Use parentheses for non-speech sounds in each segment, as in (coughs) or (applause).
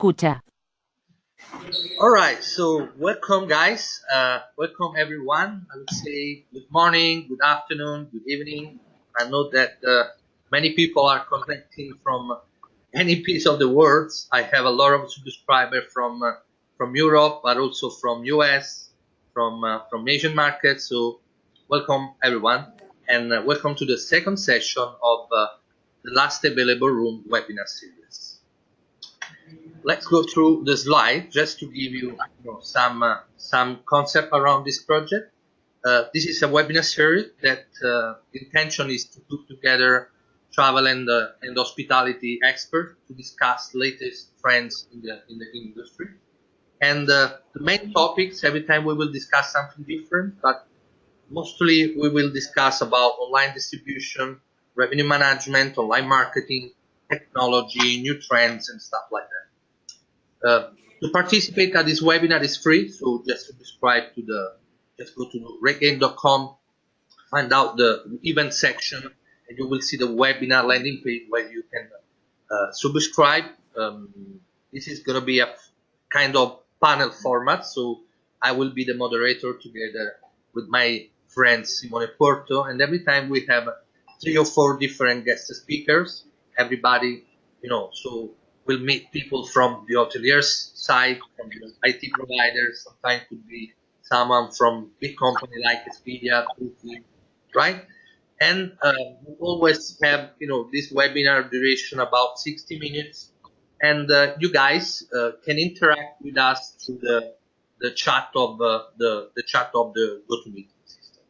escucha. All right, so welcome, guys. Uh, welcome, everyone. I would say good morning, good afternoon, good evening. I know that uh, many people are connecting from any piece of the world. I have a lot of subscribers from uh, from Europe, but also from US, from uh, from Asian markets. So welcome, everyone, and uh, welcome to the second session of uh, the last available room webinar series let's go through the slide just to give you, you know, some uh, some concept around this project. Uh, this is a webinar series that uh, intention is to put together travel and uh, and hospitality experts to discuss latest trends in the in the industry. And uh, the main topics every time we will discuss something different, but mostly we will discuss about online distribution, revenue management, online marketing, technology, new trends, and stuff like that. Uh, to participate at this webinar is free, so just subscribe to the, just go to rategain.com, find out the event section, and you will see the webinar landing page where you can uh, subscribe. Um, this is going to be a kind of panel format, so I will be the moderator together with my friend Simone Puorto, and every time we have three or four different guest speakers, everybody, you know, so will meet people from the hoteliers side, from the IT providers. Sometimes could be someone from big company like Expedia, right? And uh, we always have, you know, this webinar duration about 60 minutes, and uh, you guys uh, can interact with us through the the chat of uh, the the chat of the GoToMeeting system.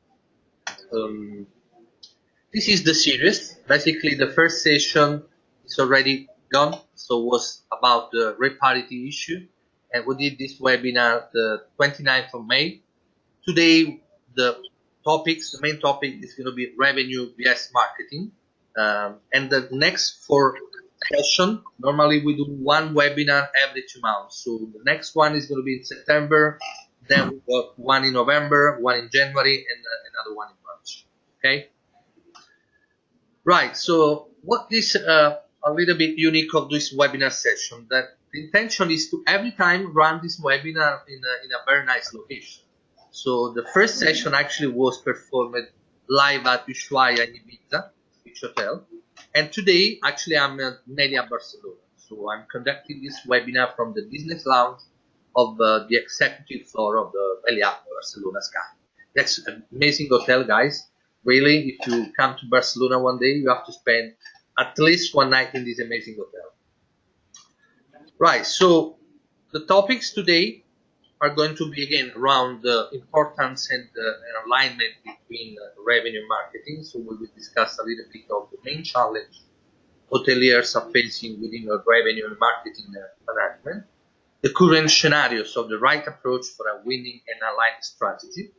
Um, this is the series. Basically, the first session is already gone so was about the rate parity issue. And we did this webinar the 29th of May. Today the topics, the main topic is going to be revenue vs marketing. Um, and the next four session normally we do one webinar every two months. So the next one is going to be in September then we got one in November one in January and uh, another one in March. Okay? Right so what this uh, a little bit unique of this webinar session that the intention is to every time run this webinar in a, in a very nice location. So the first session actually was performed live at Ushuaia in Ibiza, Beach Hotel. And today, actually, I'm at Meliá Barcelona. So I'm conducting this webinar from the business lounge of uh, the executive floor of the Meliá Barcelona Sky. That's an amazing hotel, guys. Really, if you come to Barcelona one day, you have to spend at least one night in this amazing hotel. Right, so the topics today are going to be again around the importance and, uh, alignment between uh, revenue marketing. So we will discuss a little bit of the main challenge hoteliers are facing within the revenue and marketing uh, management, the current scenarios of the right approach for a winning and aligned strategy,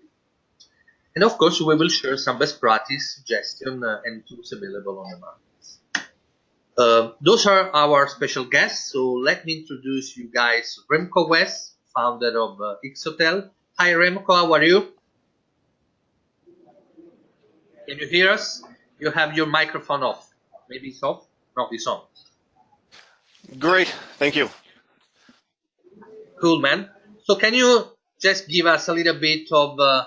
and of course we will share some best practice suggestions uh, and tools available on the market. Uh, those are our special guests. So let me introduce you guys Remco West, founder of uh, X Hotel. Hi Remco, how are you? Can you hear us? You have your microphone off. Maybe it's off? No, it's on. Great, thank you. Cool, man. So can you just give us a little bit of uh,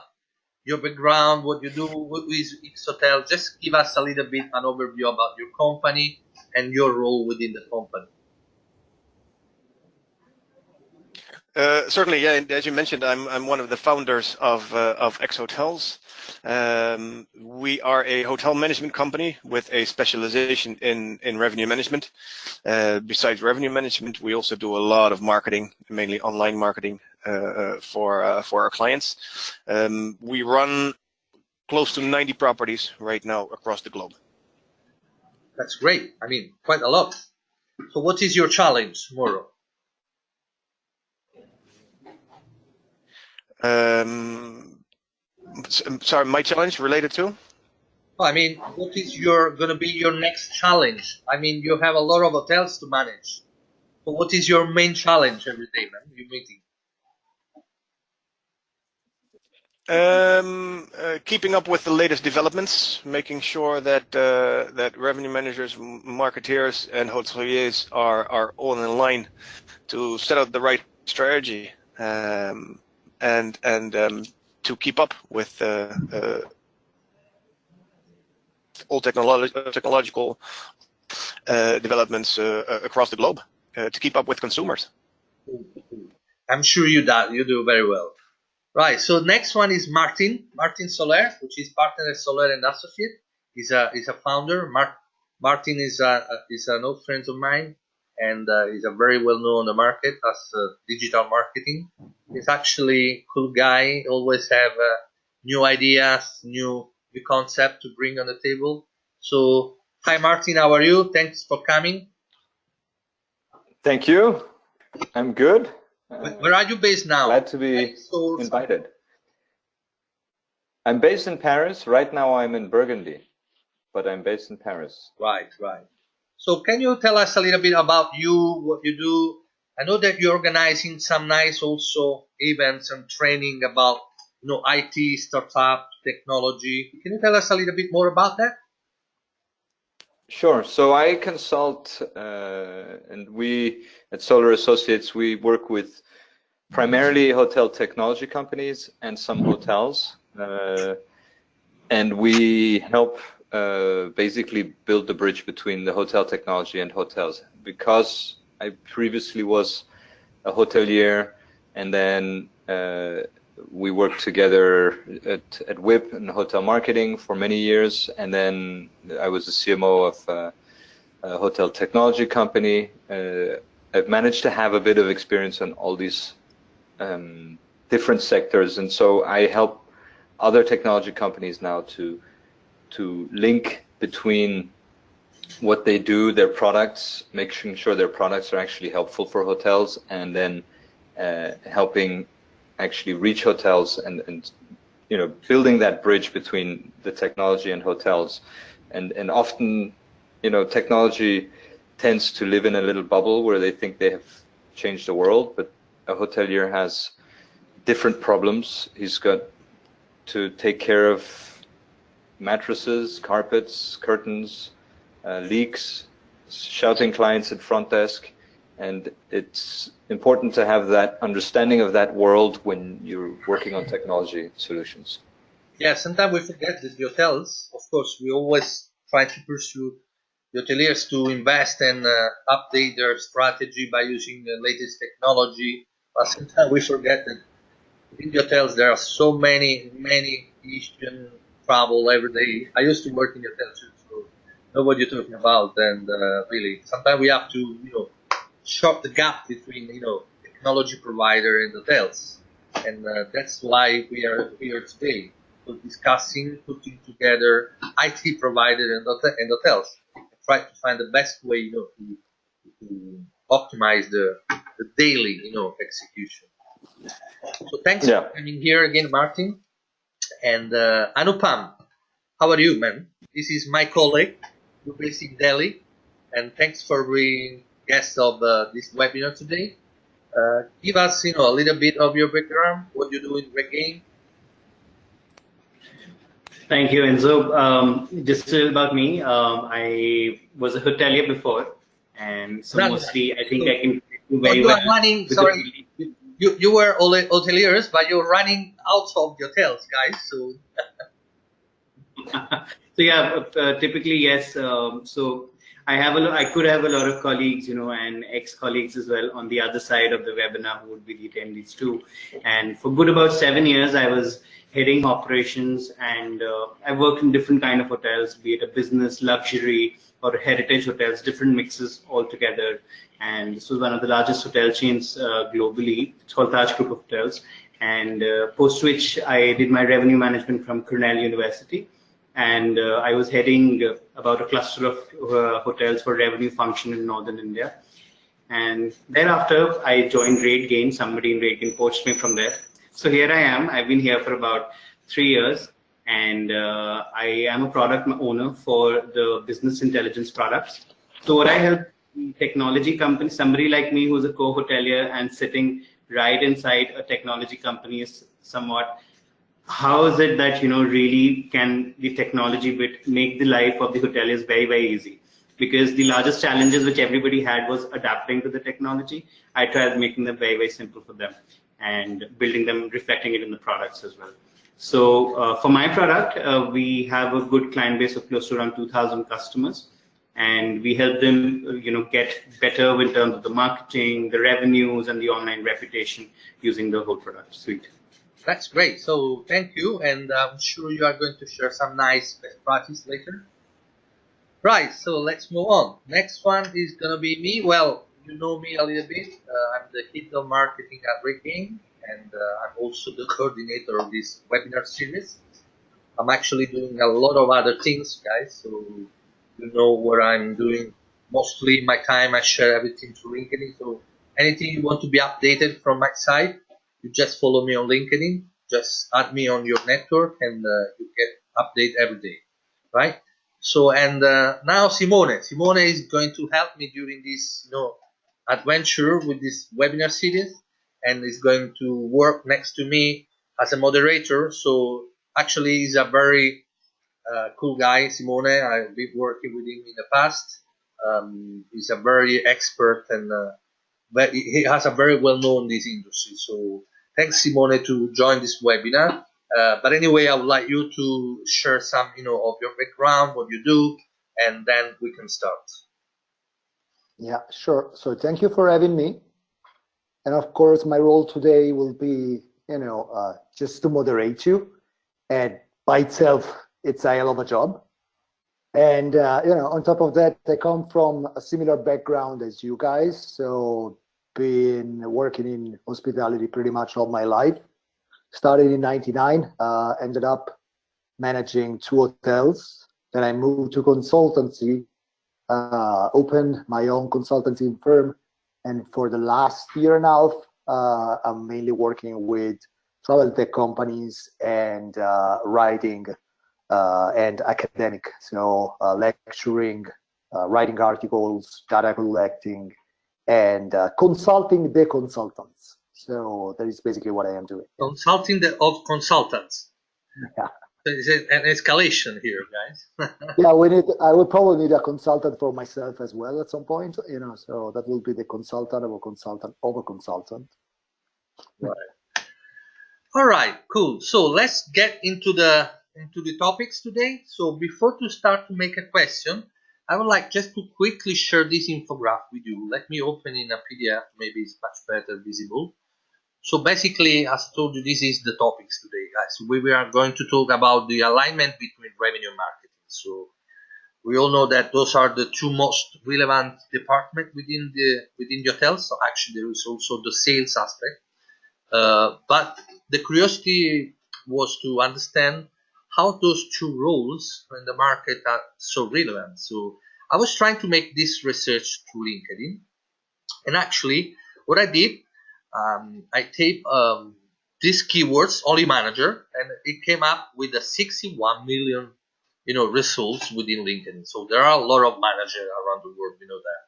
your background, what you do with X Hotel? Just give us a little bit an overview about your company and your role within the company. Uh, certainly, yeah. As you mentioned, I'm I'm one of the founders of uh, of Xotels. Um, we are a hotel management company with a specialization in in revenue management. Uh, besides revenue management, we also do a lot of marketing, mainly online marketing uh, uh, for uh, for our clients. Um, we run close to 90 properties right now across the globe. That's great. I mean, quite a lot. So what is your challenge tomorrow? Um, sorry, my challenge related to? I mean, what is your going to be your next challenge? I mean, you have a lot of hotels to manage. So what is your main challenge every day, man? You meeting? Um, uh, keeping up with the latest developments, making sure that uh, that revenue managers, marketeers, and hoteliers are are all in line to set out the right strategy um, and and um, to keep up with uh, uh all technolog technological uh, developments uh, across the globe to keep up with consumers. I'm sure you do you do very well. Right. So next one is Martin, Martin Soler, which is partner at Soler and Associate. He's a he's a founder. Mar- Martin is a, is an old friend of mine, and uh, he's a very well known on the market as uh, digital marketing. He's actually a cool guy. Always have uh, new ideas, new new concept to bring on the table. So hi Martin, how are you? Thanks for coming. Thank you. I'm good. Where are you based now? Glad to be invited. I'm based in Paris. Right now I'm in Burgundy, but I'm based in Paris. Right, right. So can you tell us a little bit about you, what you do? I know that you're organizing some nice also events and training about you know IT, startup, technology. Can you tell us a little bit more about that? Sure. So I consult, uh, and we at Soler Associates we work with primarily hotel technology companies and some hotels, uh, and we help uh, basically build the bridge between the hotel technology and hotels. Because I previously was a hotelier, and then uh, we worked together at, at WIP and hotel marketing for many years, and then I was the CMO of uh, a hotel technology company. Uh, I've managed to have a bit of experience on all these um, different sectors, and so I help other technology companies now to to link between what they do, their products, making sure their products are actually helpful for hotels, and then uh, helping actually reach hotels and, and you know building that bridge between the technology and hotels, and and often you know technology tends to live in a little bubble where they think they have changed the world, but a hotelier has different problems. He's got to take care of mattresses, carpets, curtains, uh, leaks, shouting clients at front desk. And it's important to have that understanding of that world when you're working on technology solutions. Yeah, sometimes we forget that the hotels, of course, we always try to pursue the hoteliers to invest and uh, update their strategy by using the latest technology. But sometimes we forget that in the hotels there are so many, many issues travel every day. I used to work in the hotel too, so know what you're talking about. And uh, really, sometimes we have to, you know, short the gap between, you know, technology provider and hotels. And uh, that's why we are here today, so discussing, putting together IT provider and, hotel and hotels, and try to find the best way, you know, to, to optimize the, the daily, you know, execution. So thanks yeah. for coming here again, Martin. And uh, Anupam, how are you, man? This is my colleague, you're based in Delhi, and thanks for being guest of uh, this webinar today. Uh, give us, you know, a little bit of your background, what you do in RateGain. Thank you, Enzo. Um, just about me, um, I was a hotelier before, and so mostly I think I can do very well. Running, sorry, you you were hoteliers, but you're running out of hotels, guys. So. (laughs) so yeah, uh, typically yes. Um, so I have a I could have a lot of colleagues, you know, and ex-colleagues as well on the other side of the webinar who would be the attendees too. And for good about seven years, I was heading operations, and uh, I worked in different kind of hotels, be it a business, luxury, or heritage hotels, different mixes altogether. And this was one of the largest hotel chains uh, globally. It's called Taj Group of Hotels. And uh, post which I did my revenue management from Cornell University. And uh, I was heading about a cluster of uh, hotels for revenue function in Northern India. And thereafter, I joined RateGain. Somebody in RateGain poached me from there. So here I am. I've been here for about three years and uh, I am a product owner for the business intelligence products. So what I help technology company, somebody like me who's a co-hotelier and sitting right inside a technology company is somewhat how is it that you know really can the technology bit make the life of the hoteliers very very easy? Because the largest challenges which everybody had was adapting to the technology. I tried making them very very simple for them and building them, reflecting it in the products as well. So uh, for my product, uh, we have a good client base of close to around 2,000 customers, and we help them, uh, you know, get better in terms of the marketing, the revenues, and the online reputation using the whole product suite. That's great. So thank you, and I'm sure you are going to share some nice best practice later. Right. So let's move on. Next one is gonna be me. Well, you know me a little bit. Uh, I'm the head of marketing at RateGain, and uh, I'm also the (laughs) coordinator of this webinar series. I'm actually doing a lot of other things, guys. So you know what I'm doing. Mostly my time, I share everything to LinkedIn. So anything you want to be updated from my side, you just follow me on LinkedIn. Just add me on your network, and uh, you get update every day, right? So and uh, now Simone, Simone is going to help me during this, you know, adventure with this webinar series and is going to work next to me as a moderator. So actually he's a very uh, cool guy, Simone. I've been working with him in the past. Um, he's a very expert and uh, he has a very well known this industry. So thanks Simone to join this webinar. Uh, but anyway, I would like you to share some, you know, of your background, what you do, and then we can start. Yeah, sure. So thank you for having me. And of course, my role today will be, you know, uh, just to moderate you. And by itself, it's a hell of a job. And, uh, you know, on top of that, I come from a similar background as you guys. So been working in hospitality pretty much all my life. Started in 99, uh, ended up managing two hotels. Then I moved to consultancy uh, opened my own consultancy firm. And for the last year and a half, uh, I'm mainly working with travel tech companies and uh, writing uh, and academic. So uh, lecturing, writing articles, data collecting, and uh, consulting the consultants. So that is basically what I am doing. Consulting the of consultants. Yeah. Is it an escalation here, guys? (laughs) yeah, we need. I will probably need a consultant for myself as well at some point. You know, so that will be the consultant of a consultant of a consultant. Right. All right. Cool. So let's get into the into the topics today. So before to start to make a question, I would like just to quickly share this infographic with you. Let me open in a PDF. Maybe it's much better visible. So basically, as I told you, this is the topics today, guys. We are going to talk about the alignment between revenue and marketing. So we all know that those are the two most relevant departments within the within the hotel. So actually, there is also the sales aspect. Uh, but the curiosity was to understand how those two roles in the market are so relevant. So I was trying to make this research through LinkedIn, and actually, what I did um, I type um, these keywords only manager and it came up with a 61 million you know results within LinkedIn. So there are a lot of managers around the world, you know that.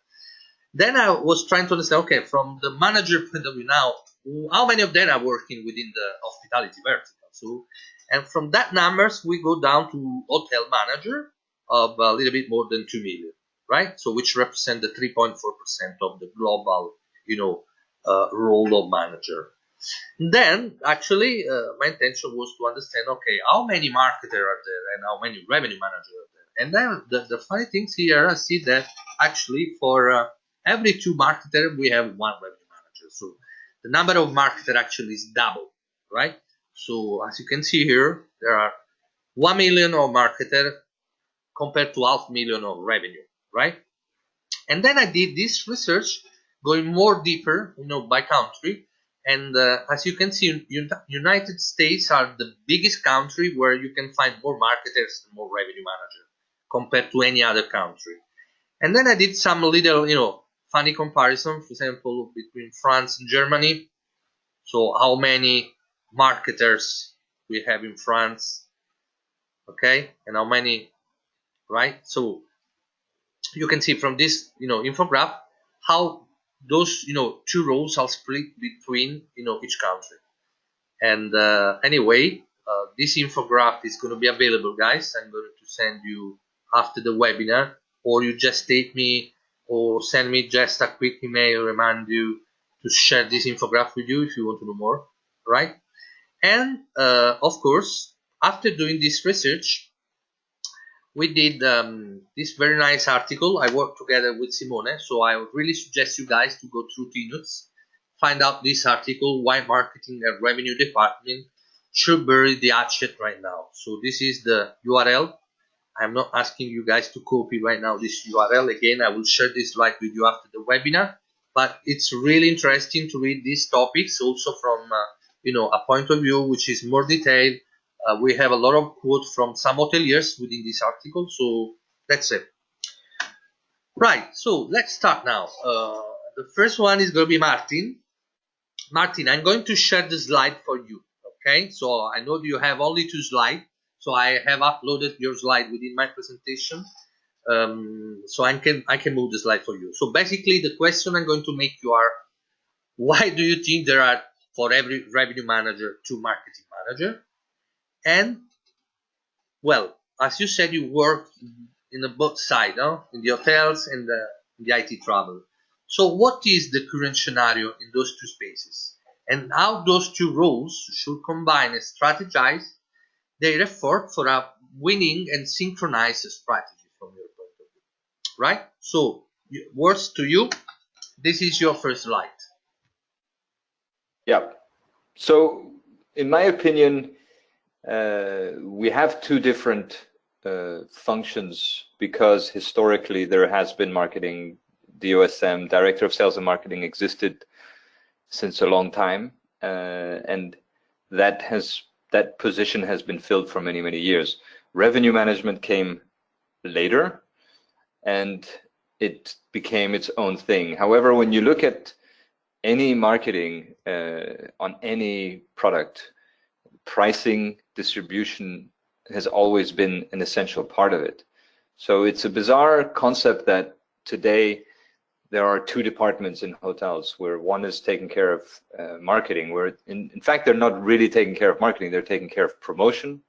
Then I was trying to understand, okay, from the manager point of view now, how many of them are working within the hospitality vertical? So, and from that numbers, we go down to hotel manager of a little bit more than 2 million, right? So which represent the 3.4% of the global, you know, uh, role of manager. Then, actually, uh, my intention was to understand, okay, how many marketers are there and how many revenue managers are there. And then the, the funny things here, I see that actually for uh, every two marketers, we have one revenue manager. So the number of marketers actually is double, right? So as you can see here, there are 1 million of marketers compared to half million of revenue, right? And then I did this research going more deeper, you know, by country. And uh, as you can see, United States are the biggest country where you can find more marketers and more revenue managers compared to any other country. And then I did some little, you know, funny comparison, for example, between France and Germany. So how many marketers we have in France, okay, and how many, right? So you can see from this, you know, infograph how those you know two roles are split between you know each country and uh, anyway uh, this infograph is going to be available, guys. I'm going to send you after the webinar, or you just take me or send me just a quick email remind you to share this infograph with you if you want to know more, right? And uh, of course, after doing this research, we did um, this very nice article. I worked together with Simone, so I would really suggest you guys to go through Tnooz, find out this article, why marketing and revenue department should bury the hatchet right now. So this is the URL. I'm not asking you guys to copy right now this URL. Again, I will share this slide with you after the webinar. But it's really interesting to read these topics also from uh, you know a point of view which is more detailed. Uh, we have a lot of quotes from some hoteliers within this article. So that's it. Right. So let's start now. Uh, the first one is going to be Martin. Martin, I'm going to share the slide for you okay so I know you have only two slides so I have uploaded your slide within my presentation um, so I can I can move the slide for you so basically the question I'm going to make you are why do you think there are for every revenue manager to marketing manager and well as you said you work in the both side in the hotels and the, the IT travel so what is the current scenario in those two spaces and how those two roles should combine and strategize their effort for a winning and synchronized strategy from your point of view. Right? So, words to you. This is your first slide. Yeah. So, in my opinion, uh, we have two different uh, functions because historically there has been marketing, DOSM, Director of Sales and Marketing existed since a long time, uh, and that has that position has been filled for many many years. Revenue management came later, and it became its own thing. However, when you look at any marketing uh, on any product, pricing, distribution has always been an essential part of it. So it's a bizarre concept that today there are two departments in hotels where one is taking care of uh, marketing where in, in fact they're not really taking care of marketing they're taking care of promotion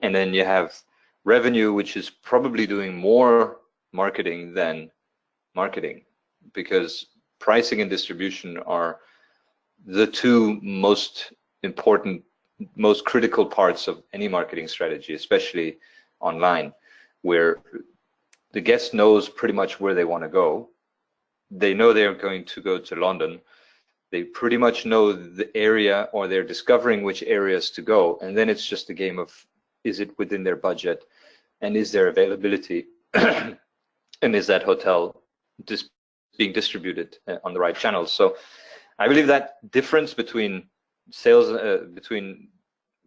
and then you have revenue which is probably doing more marketing than marketing because pricing and distribution are the two most important most critical parts of any marketing strategy especially online where the guest knows pretty much where they want to go they know they're going to go to London. They pretty much know the area or they're discovering which areas to go. And then it's just a game of is it within their budget and is there availability (clears throat) and is that hotel dis being distributed uh, on the right channels. So I believe that difference between sales, uh, between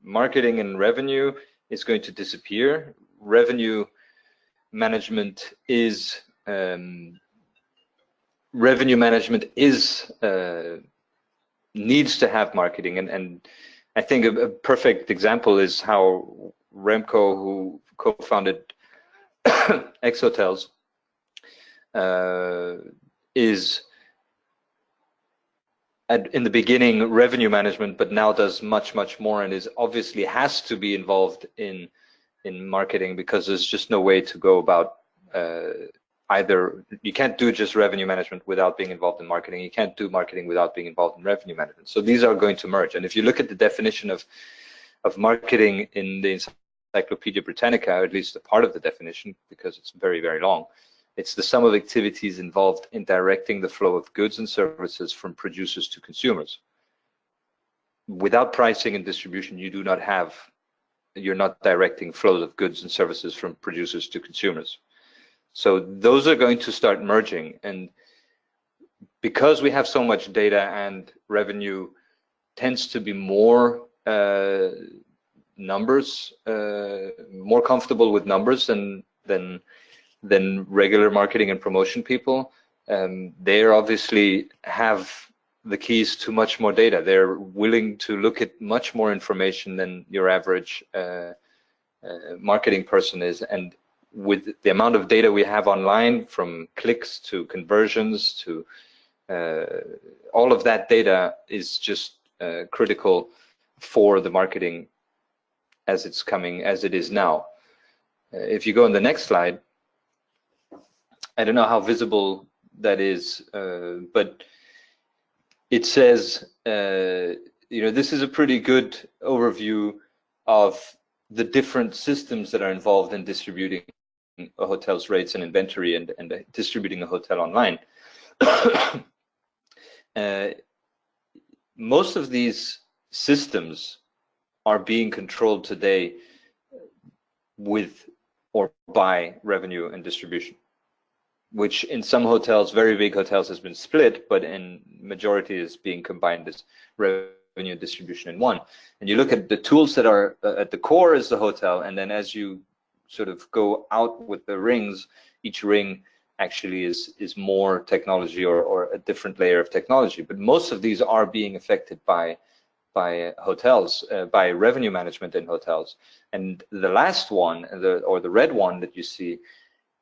marketing and revenue is going to disappear. Revenue management is um, revenue management is uh, needs to have marketing and and I think a, a, perfect example is how Remco, who co-founded (coughs) Xotels, uh, is at, in the beginning revenue management, but now does much much more and is obviously has to be involved in in marketing because there's just no way to go about uh, either you can't do just revenue management without being involved in marketing. You can't do marketing without being involved in revenue management. So these are going to merge. And if you look at the definition of of marketing in the Encyclopedia Britannica, or at least a part of the definition, because it's very very long, it's the sum of activities involved in directing the flow of goods and services from producers to consumers. Without pricing and distribution, you do not have you're not directing flows of goods and services from producers to consumers. So those are going to start merging. And because we have so much data and revenue tends to be more uh, numbers, uh, more comfortable with numbers than, than, than regular marketing and promotion people, um, they obviously have the keys to much more data. They're willing to look at much more information than your average uh, uh, marketing person is. And with the amount of data we have online from clicks to conversions to uh, all of that data is just uh, critical for the marketing as it's coming, as it is now. Uh, if you go on the next slide, I don't know how visible that is, uh, but it says, uh, you know, this is a pretty good overview of the different systems that are involved in distributing a hotel's rates and inventory and, and distributing a hotel online. (coughs) uh, most of these systems are being controlled today with or by revenue and distribution which in some hotels, very big hotels, has been split, but in majority is being combined as revenue distribution in one. And you look at the tools that are uh, at the core is the hotel, and then as you sort of go out with the rings, each ring actually is is more technology or, or a different layer of technology. But most of these are being affected by by hotels, uh, by revenue management in hotels. And the last one, the, or the red one that you see,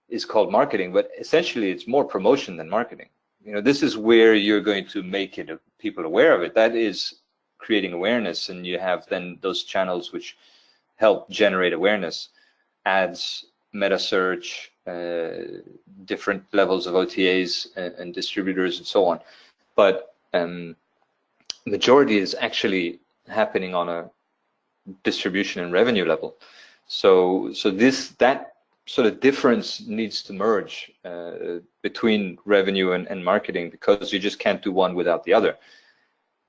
is called marketing, but essentially it's more promotion than marketing. You know, this is where you're going to make it people aware of it. That is creating awareness, and you have then those channels which help generate awareness, ads, meta search, uh, different levels of OTAs and, and, distributors and so on. But um, majority is actually happening on a distribution and revenue level. So, so this that sort of difference needs to merge uh, between revenue and, and, marketing because you just can't do one without the other.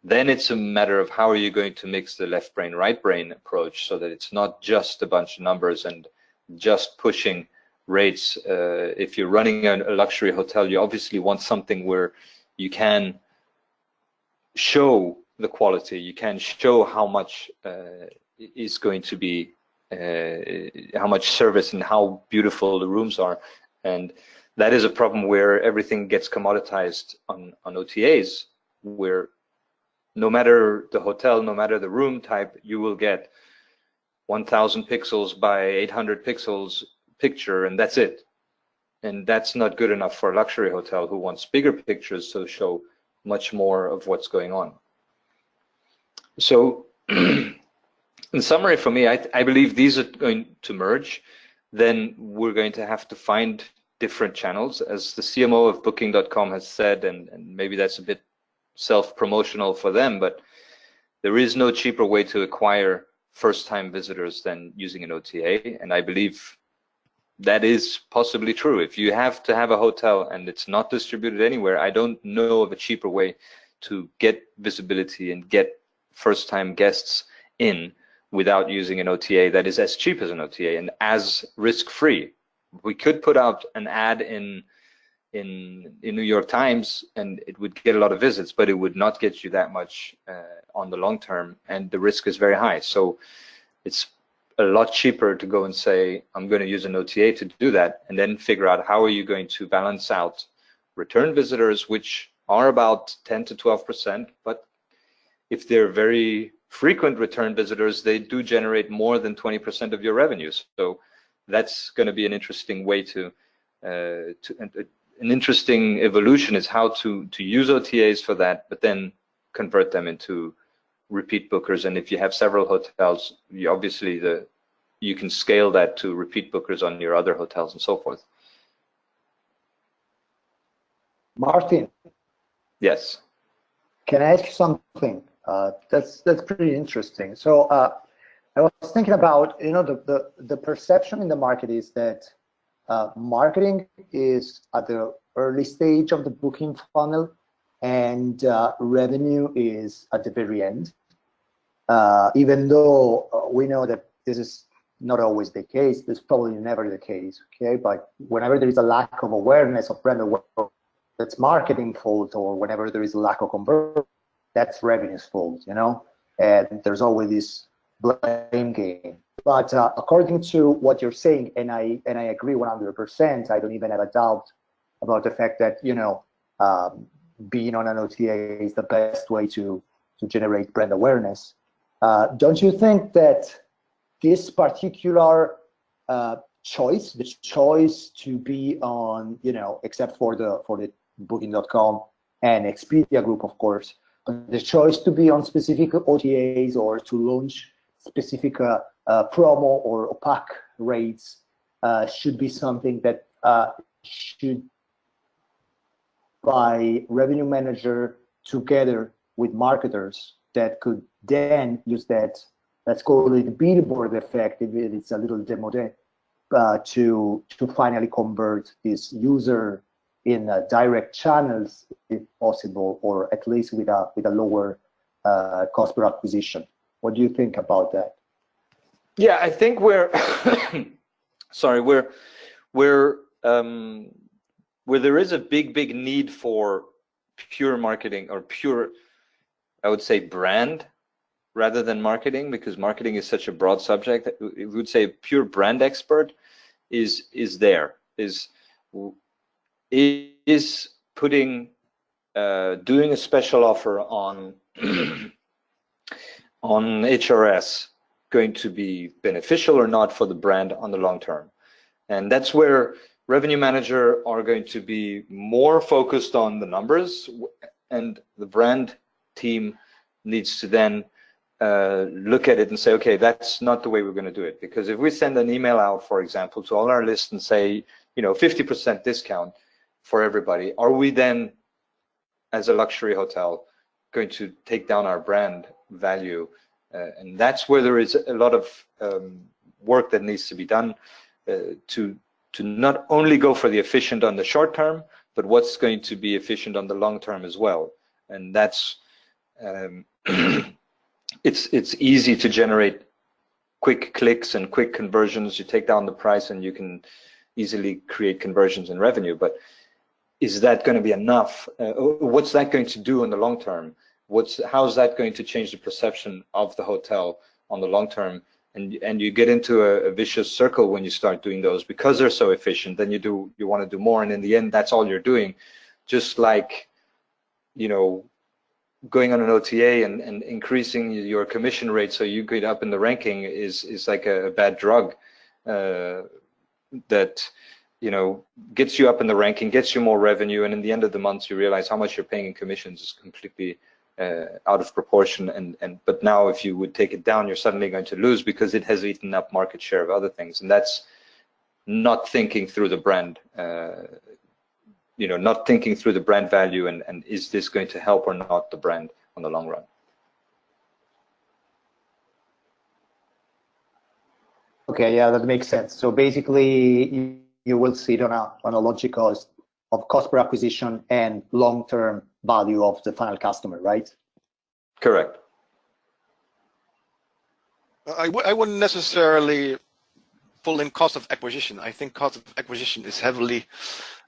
Then it's a matter of how are you going to mix the left brain, right brain approach so that it's not just a bunch of numbers and just pushing rates. Uh, if you're running a, luxury hotel, you obviously want something where you can show the quality, you can show how much uh, is going to be Uh, how much service and how beautiful the rooms are. And that is a problem where everything gets commoditized on, on OTAs, where no matter the hotel, no matter the room type, you will get 1000 pixels by 800 pixels picture and that's it. And that's not good enough for a luxury hotel who wants bigger pictures to show much more of what's going on. So (clears throat) in summary, for me, I, I believe these are going to merge. Then we're going to have to find different channels. As the CMO of Booking.com has said, and, and maybe that's a bit self-promotional for them, but there is no cheaper way to acquire first-time visitors than using an OTA. And I believe that is possibly true. If you have to have a hotel and it's not distributed anywhere, I don't know of a cheaper way to get visibility and get first-time guests in without using an OTA that is as cheap as an OTA and as risk-free. We could put out an ad in in in New York Times and it would get a lot of visits, but it would not get you that much uh, on the long term, and the risk is very high. So it's a lot cheaper to go and say I'm going to use an OTA to do that, and then figure out how are you going to balance out return visitors, which are about 10 to 12 percent, but if they're very frequent return visitors, they do generate more than 20% of your revenues. So that's going to be an interesting way to, uh, to uh, an interesting evolution is how to to use OTAs for that, but then convert them into repeat bookers. And if you have several hotels, you obviously the you can scale that to repeat bookers on your other hotels and so forth. Martin. Yes. Can I ask you something? Uh, that's that's pretty interesting. So uh, I was thinking about you know the, the the perception in the market is that uh, marketing is at the early stage of the booking funnel, and uh, revenue is at the very end. Uh, even though we know that this is not always the case, this is probably never the case. Okay, but whenever there is a lack of awareness of brand awareness, that's marketing fault, or whenever there is a lack of conversion that's revenue's fault, you know? And there's always this blame game. But uh, according to what you're saying, and I and I agree 100%, I don't even have a doubt about the fact that, you know, um, being on an OTA is the best way to, to generate brand awareness. Uh, don't you think that this particular uh, choice, the choice to be on, you know, except for the for the Booking.com and Expedia Group, of course, the choice to be on specific OTAs or to launch specific uh, uh, promo or opaque rates uh, should be something that uh, should by revenue manager together with marketers that could then use that let's call it billboard effect if it's a little demodé uh, to to finally convert this user in uh, direct channels if possible or at least with a with a lower uh, cost per acquisition. What do you think about that? Yeah i think we're (coughs) sorry we're we're um, where there is a big big need for pure marketing or pure i would say brand rather than marketing because marketing is such a broad subject we would say pure brand expert is is there is is putting uh, doing a special offer on (clears throat) on HRS going to be beneficial or not for the brand on the long term and that's where revenue manager are going to be more focused on the numbers and the brand team needs to then uh, look at it and say, okay, that's not the way we're going to do it. Because if we send an email out, for example, to all our lists and say, you know, 50% discount for everybody, are we then, as a luxury hotel, going to take down our brand value? Uh, and that's where there is a lot of um, work that needs to be done uh, to to not only go for the efficient on the short term, but what's going to be efficient on the long term as well. And that's um, (clears throat) it's it's easy to generate quick clicks and quick conversions. You take down the price and you can easily create conversions and revenue. But is that going to be enough? Uh, what's that going to do in the long term? What's how's that going to change the perception of the hotel on the long term? And and you get into a, a vicious circle when you start doing those because they're so efficient. Then you do you want to do more, and in the end, that's all you're doing. Just like you know going on an OTA and, and increasing your commission rate so you get up in the ranking is is like a, bad drug uh, that you know gets you up in the ranking, gets you more revenue, and in the end of the month you realize how much you're paying in commissions is completely uh, out of proportion. And and but now if you would take it down, you're suddenly going to lose because it has eaten up market share of other things, and that's not thinking through the brand. Uh, you know, not thinking through the brand value and, and is this going to help or not the brand on the long run. Okay, yeah, that makes sense. So basically, you, you will see it on a, on a logic cost of cost per acquisition and long-term value of the final customer, right? Correct. I w I wouldn't necessarily pull in cost of acquisition. I think cost of acquisition is heavily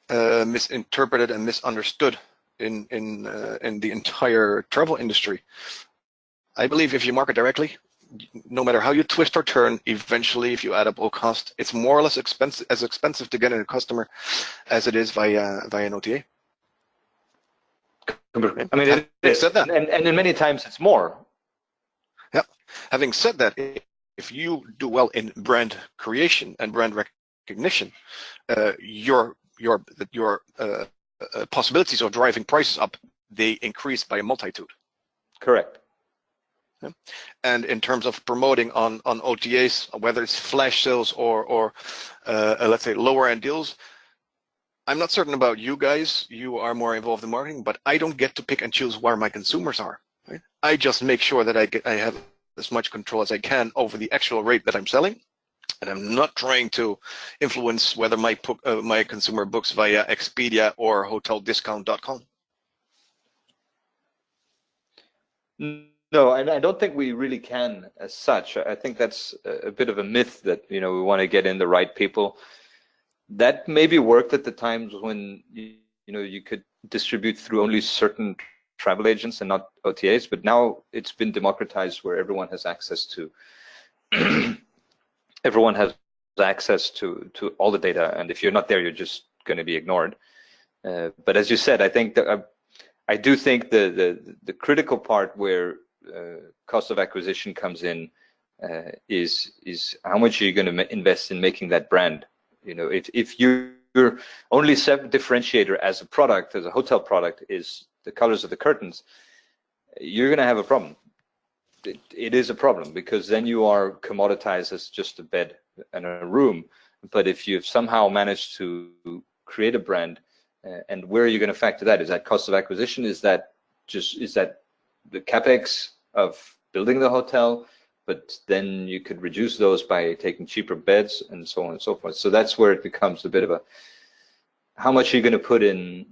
uh, misinterpreted and misunderstood in in uh, in the entire travel industry. I believe if you market directly, no matter how you twist or turn, eventually, if you add up all cost, it's more or less expensive as expensive to get a customer as it is via via an OTA. I mean, it, it, said that, and, and in many times it's more. Yeah. Having said that, if you do well in brand creation and brand recognition, uh, your your your uh, uh, possibilities of driving prices up they increase by a multitude. Correct. And in terms of promoting on on OTAs, whether it's flash sales or or uh, let's say lower end deals, I'm not certain about you guys. You are more involved in marketing, but I don't get to pick and choose where my consumers are. Right? I just make sure that I get I have as much control as I can over the actual rate that I'm selling and I'm not trying to influence whether my uh, my consumer books via Expedia or HotelDiscount.com. No, I, I don't think we really can as such. I think that's a bit of a myth that you know we want to get in the right people. That maybe worked at the times when you, know you could distribute through only certain travel agents and not OTAs, but now it's been democratized where everyone has access to (clears throat) everyone has access to to all the data, and if you're not there, you're just going to be ignored. Uh, but as you said, I think that uh, I do think the the the critical part where cost of acquisition comes in uh, is is how much are you going to invest in making that brand. You know, if if your only differentiator as a product, as a hotel product, is the colors of the curtains, you're going to have a problem it, it is a problem because then you are commoditized as just a bed and a room. But if you've somehow managed to create a brand, uh, and where are you going to factor that? Is that cost of acquisition? Is that just is that the capex of building the hotel? But then you could reduce those by taking cheaper beds and so on and so forth. So that's where it becomes a bit of a how much are you going to put in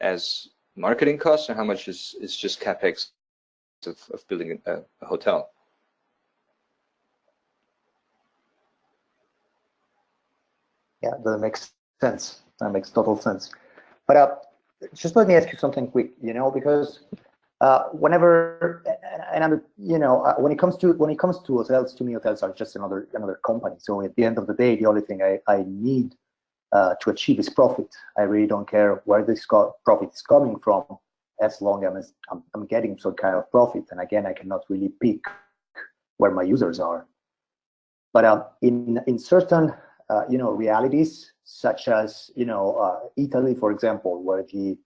as marketing costs, and how much is is just capex of, of building a, a hotel? Yeah, that makes sense. That makes total sense. But uh, just let me ask you something quick, you know, because uh, whenever and I'm, you know, uh, when it comes to when it comes to hotels, to me, hotels are just another another company. So at the end of the day, the only thing I, I need uh, to achieve is profit. I really don't care where this profit is coming from, as long as I'm, I'm getting some kind of profit. And again, I cannot really pick where my users are. But uh, in in certain uh, you know realities, such as you know uh, Italy, for example, where the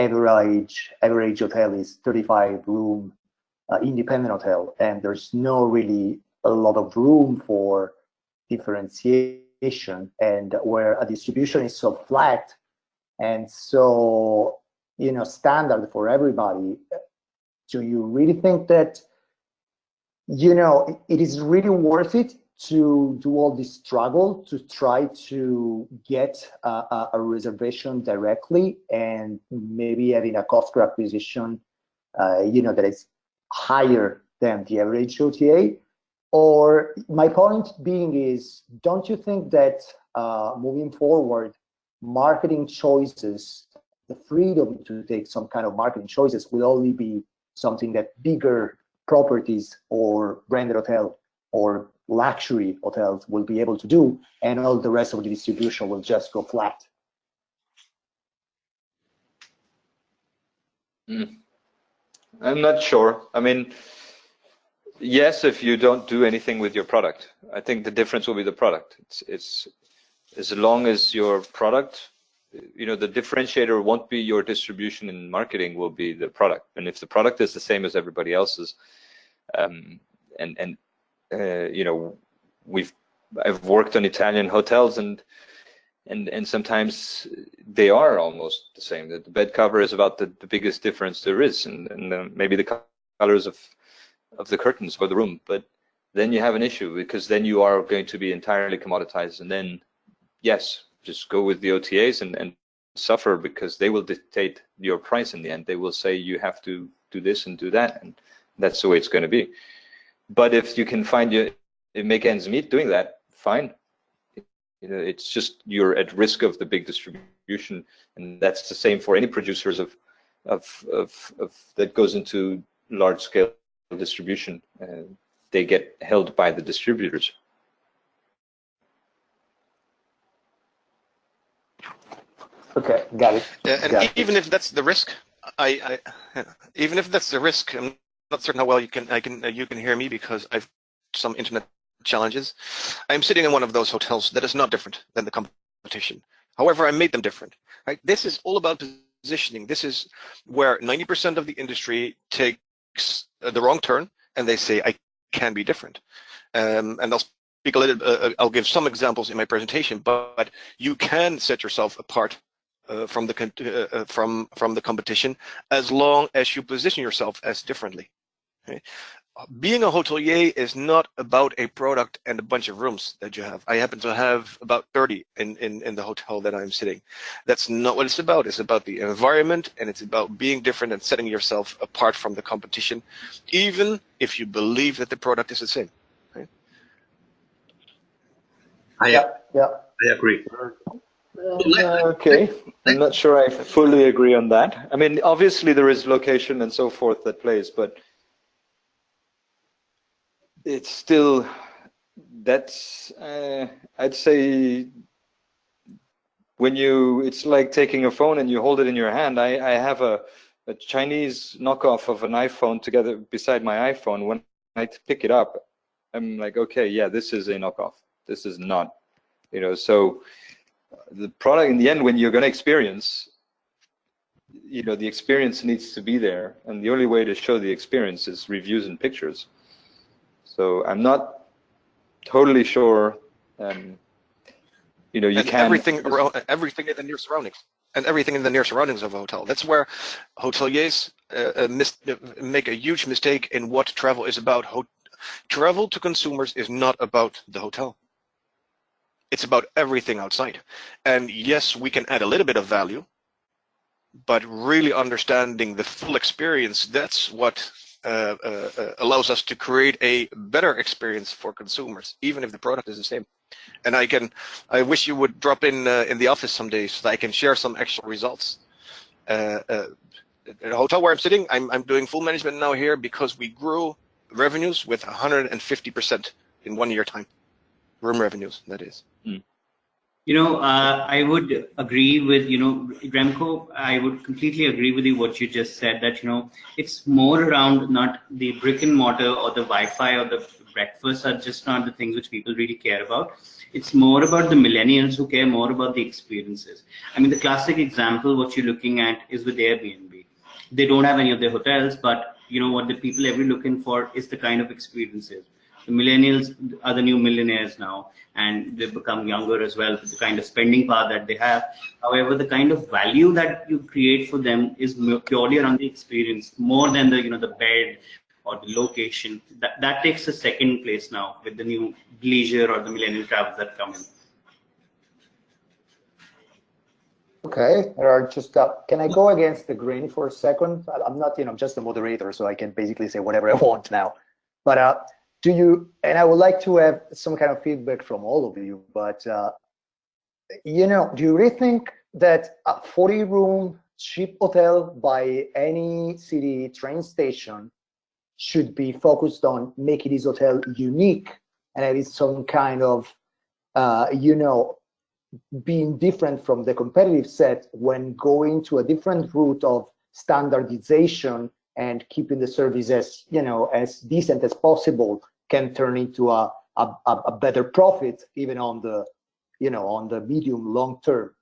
average average hotel is 35 room uh, independent hotel, and there's no really a lot of room for differentiation, and where a distribution is so flat and so you know standard for everybody. Do you really think that you know it is really worth it to do all this struggle to try to get a, a, reservation directly and maybe having a cost per acquisition, uh, you know, that is higher than the average OTA? Or my point being is, don't you think that uh, moving forward, marketing choices, the freedom to take some kind of marketing choices will only be something that bigger properties or branded hotel or luxury hotels will be able to do, and all the rest of the distribution will just go flat. Mm. I'm not sure. I mean, yes, if you don't do anything with your product, I think the difference will be the product. It's, it's as long as your product, you know, the differentiator won't be your distribution and marketing will be the product. And if the product is the same as everybody else's, um, and and uh, you know, we've I've worked on Italian hotels and and and sometimes they are almost the same. The bed cover is about the, the biggest difference there is, and, and maybe the colors of of the curtains for the room. But then you have an issue because then you are going to be entirely commoditized, and then yes, just go with the OTAs and and suffer because they will dictate your price in the end. They will say you have to do this and do that, and that's the way it's going to be. But if you can find you make ends meet doing that, fine. You know, it's just you're at risk of the big distribution, and that's the same for any producers of of of, of that goes into large scale distribution. Uh, they get held by the distributors. Okay, got it. and got even it. if that's the risk, I, I even if that's the risk, I'm not certain how well you can I can uh, you can hear me because I've some internet challenges. I'm sitting in one of those hotels that is not different than the competition. However, I made them different. Right? This is all about positioning. This is where 90% of the industry takes the wrong turn and they say I can be different. Um, and I'll speak a little. Uh, uh I'll give some examples in my presentation, but you can set yourself apart uh, from the uh, uh, from from the competition as long as you position yourself as differently. Okay? Being a hotelier is not about a product and a bunch of rooms that you have. I happen to have about 30 in, in, in the hotel that I'm sitting. That's not what it's about. It's about the environment and it's about being different and setting yourself apart from the competition, even if you believe that the product is the same. Right? I, Yeah, yeah. I agree. Uh, okay, I'm not sure I fully agree on that. I mean, obviously there is location and so forth that plays, but it's still that's uh, I'd say when you it's like taking a phone and you hold it in your hand. I, I have a, a Chinese knockoff of an iPhone together beside my iPhone. When I pick it up, I'm like, okay, yeah, this is a knockoff. This is not, you know. So the product in the end, when you're going to experience, you know, the experience needs to be there, and the only way to show the experience is reviews and pictures So I'm not totally sure. Um, you know, you and can everything around everything in the near surroundings and everything in the near surroundings of a hotel. That's where hoteliers uh, uh, mis- uh, make a huge mistake in what travel is about. Ho- travel to consumers is not about the hotel. It's about everything outside. And yes, we can add a little bit of value, but really understanding the full experience, that's what uh, uh, uh, allows us to create a better experience for consumers, even if the product is the same. And I can, I wish you would drop in uh, in the office someday so that I can share some actual results. The hotel where I'm sitting, I'm, I'm doing full management now here because we grew revenues with 150% in one year time. Room revenues, that is. Mm. You know, uh, I would agree with, you know, Remco, I would completely agree with you what you just said that, you know, it's more around not the brick and mortar or the Wi-Fi or the breakfast are just not the things which people really care about. It's more about the millennials who care more about the experiences. I mean, the classic example, what you're looking at is with Airbnb. They don't have any of their hotels, but you know what the people every looking for is the kind of experiences the millennials are the new millionaires now and they've become younger as well the kind of spending power that they have however the kind of value that you create for them is purely around the experience more than the you know the bed or the location that that takes a second place now with the new leisure or the millennial travels that come in Okay, there are just, can I go against the grain for a second? I'm not, you know, I'm just a moderator, so I can basically say whatever I want now. But uh, do you and i would like to have some kind of feedback from all of you but uh, you know do you really think that a 40 room cheap hotel by any city train station should be focused on making this hotel unique and it is some kind of uh, you know being different from the competitive set when going to a different route of standardization and keeping the service as you know as decent as possible can turn into a, a, a better profit even on the you know on the medium long term.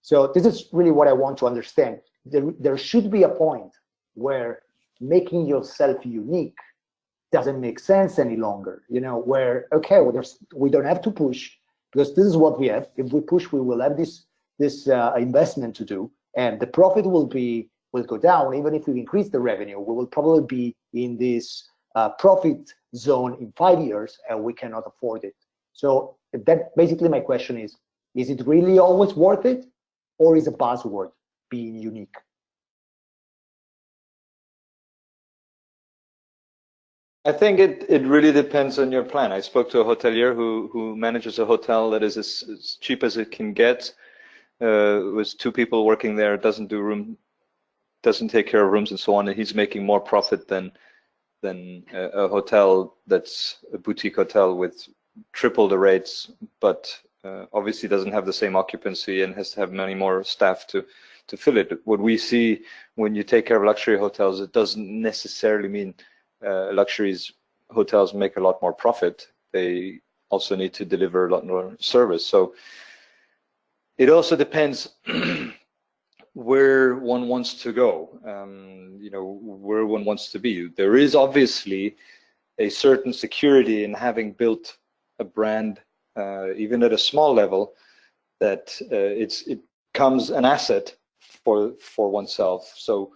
So this is really what i want to understand. There, there should be a point where making yourself unique doesn't make sense any longer you know where okay well there's we don't have to push because this is what we have. If we push we will have this this uh, investment to do and the profit will be will go down. Even if we increase the revenue, we will probably be in this uh, profit zone in five years, and we cannot afford it. So that basically my question is: Is it really always worth it, or is a buzzword being unique? I think it, it really depends on your plan. I spoke to a hotelier who, who manages a hotel that is as, as cheap as it can get, uh, with two people working there, doesn't do room doesn't take care of rooms and so on, and he's making more profit than than a, a hotel that's a boutique hotel with triple the rates, but uh, obviously doesn't have the same occupancy and has to have many more staff to to fill it. What we see when you take care of luxury hotels, it doesn't necessarily mean uh, luxuries hotels make a lot more profit. They also need to deliver a lot more service. So it also depends (clears throat) where one wants to go, um, you know, where one wants to be. There is obviously a certain security in having built a brand, uh, even at a small level, that uh, it's it comes an asset for for oneself. So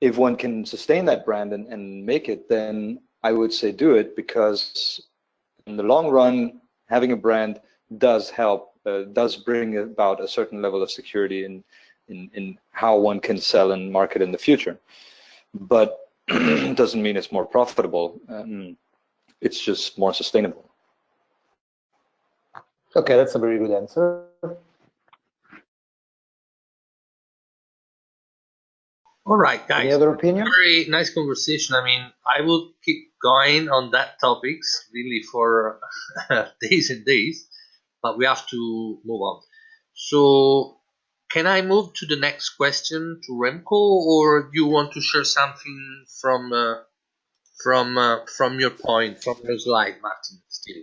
if one can sustain that brand and, and make it, then I would say do it because in the long run, having a brand does help, uh, does bring about a certain level of security and in, in how one can sell and market in the future. But (clears throat) it doesn't mean it's more profitable. Um, it's just more sustainable. Okay, that's a very good answer. All right, guys. Any other opinion? Very nice conversation. I mean, I will keep going on that topics really for (laughs) days and days, but we have to move on. So can I move to the next question to Remco, or do you want to share something from uh, from uh, from your point, from your slide, Martin? Still.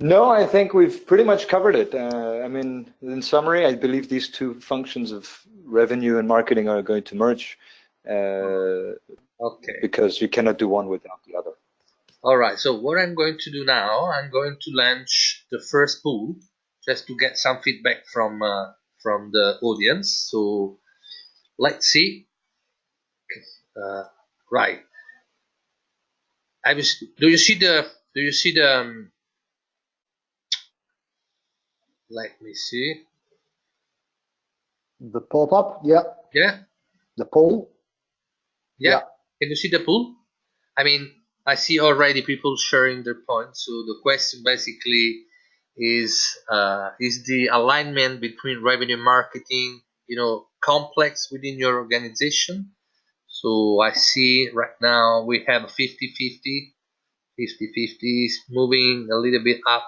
No, I think we've pretty much covered it. Uh, I mean, in summary, I believe these two functions of revenue and marketing are going to merge. uh, Okay. because you cannot do one without the other. All right. So what I'm going to do now, I'm going to launch the first pool just to get some feedback from uh, from the audience. So let's see. Uh, right. I was. Do you see the? Do you see the? Um, let me see. The pop-up, yeah, Yeah. the poll. Yeah. Yeah. Can you see the pool? I mean, I see already people sharing their points. So the question basically is uh, is the alignment between revenue marketing, you know, complex within your organization? So I see right now we have 50-50. 50-50 is moving a little bit up.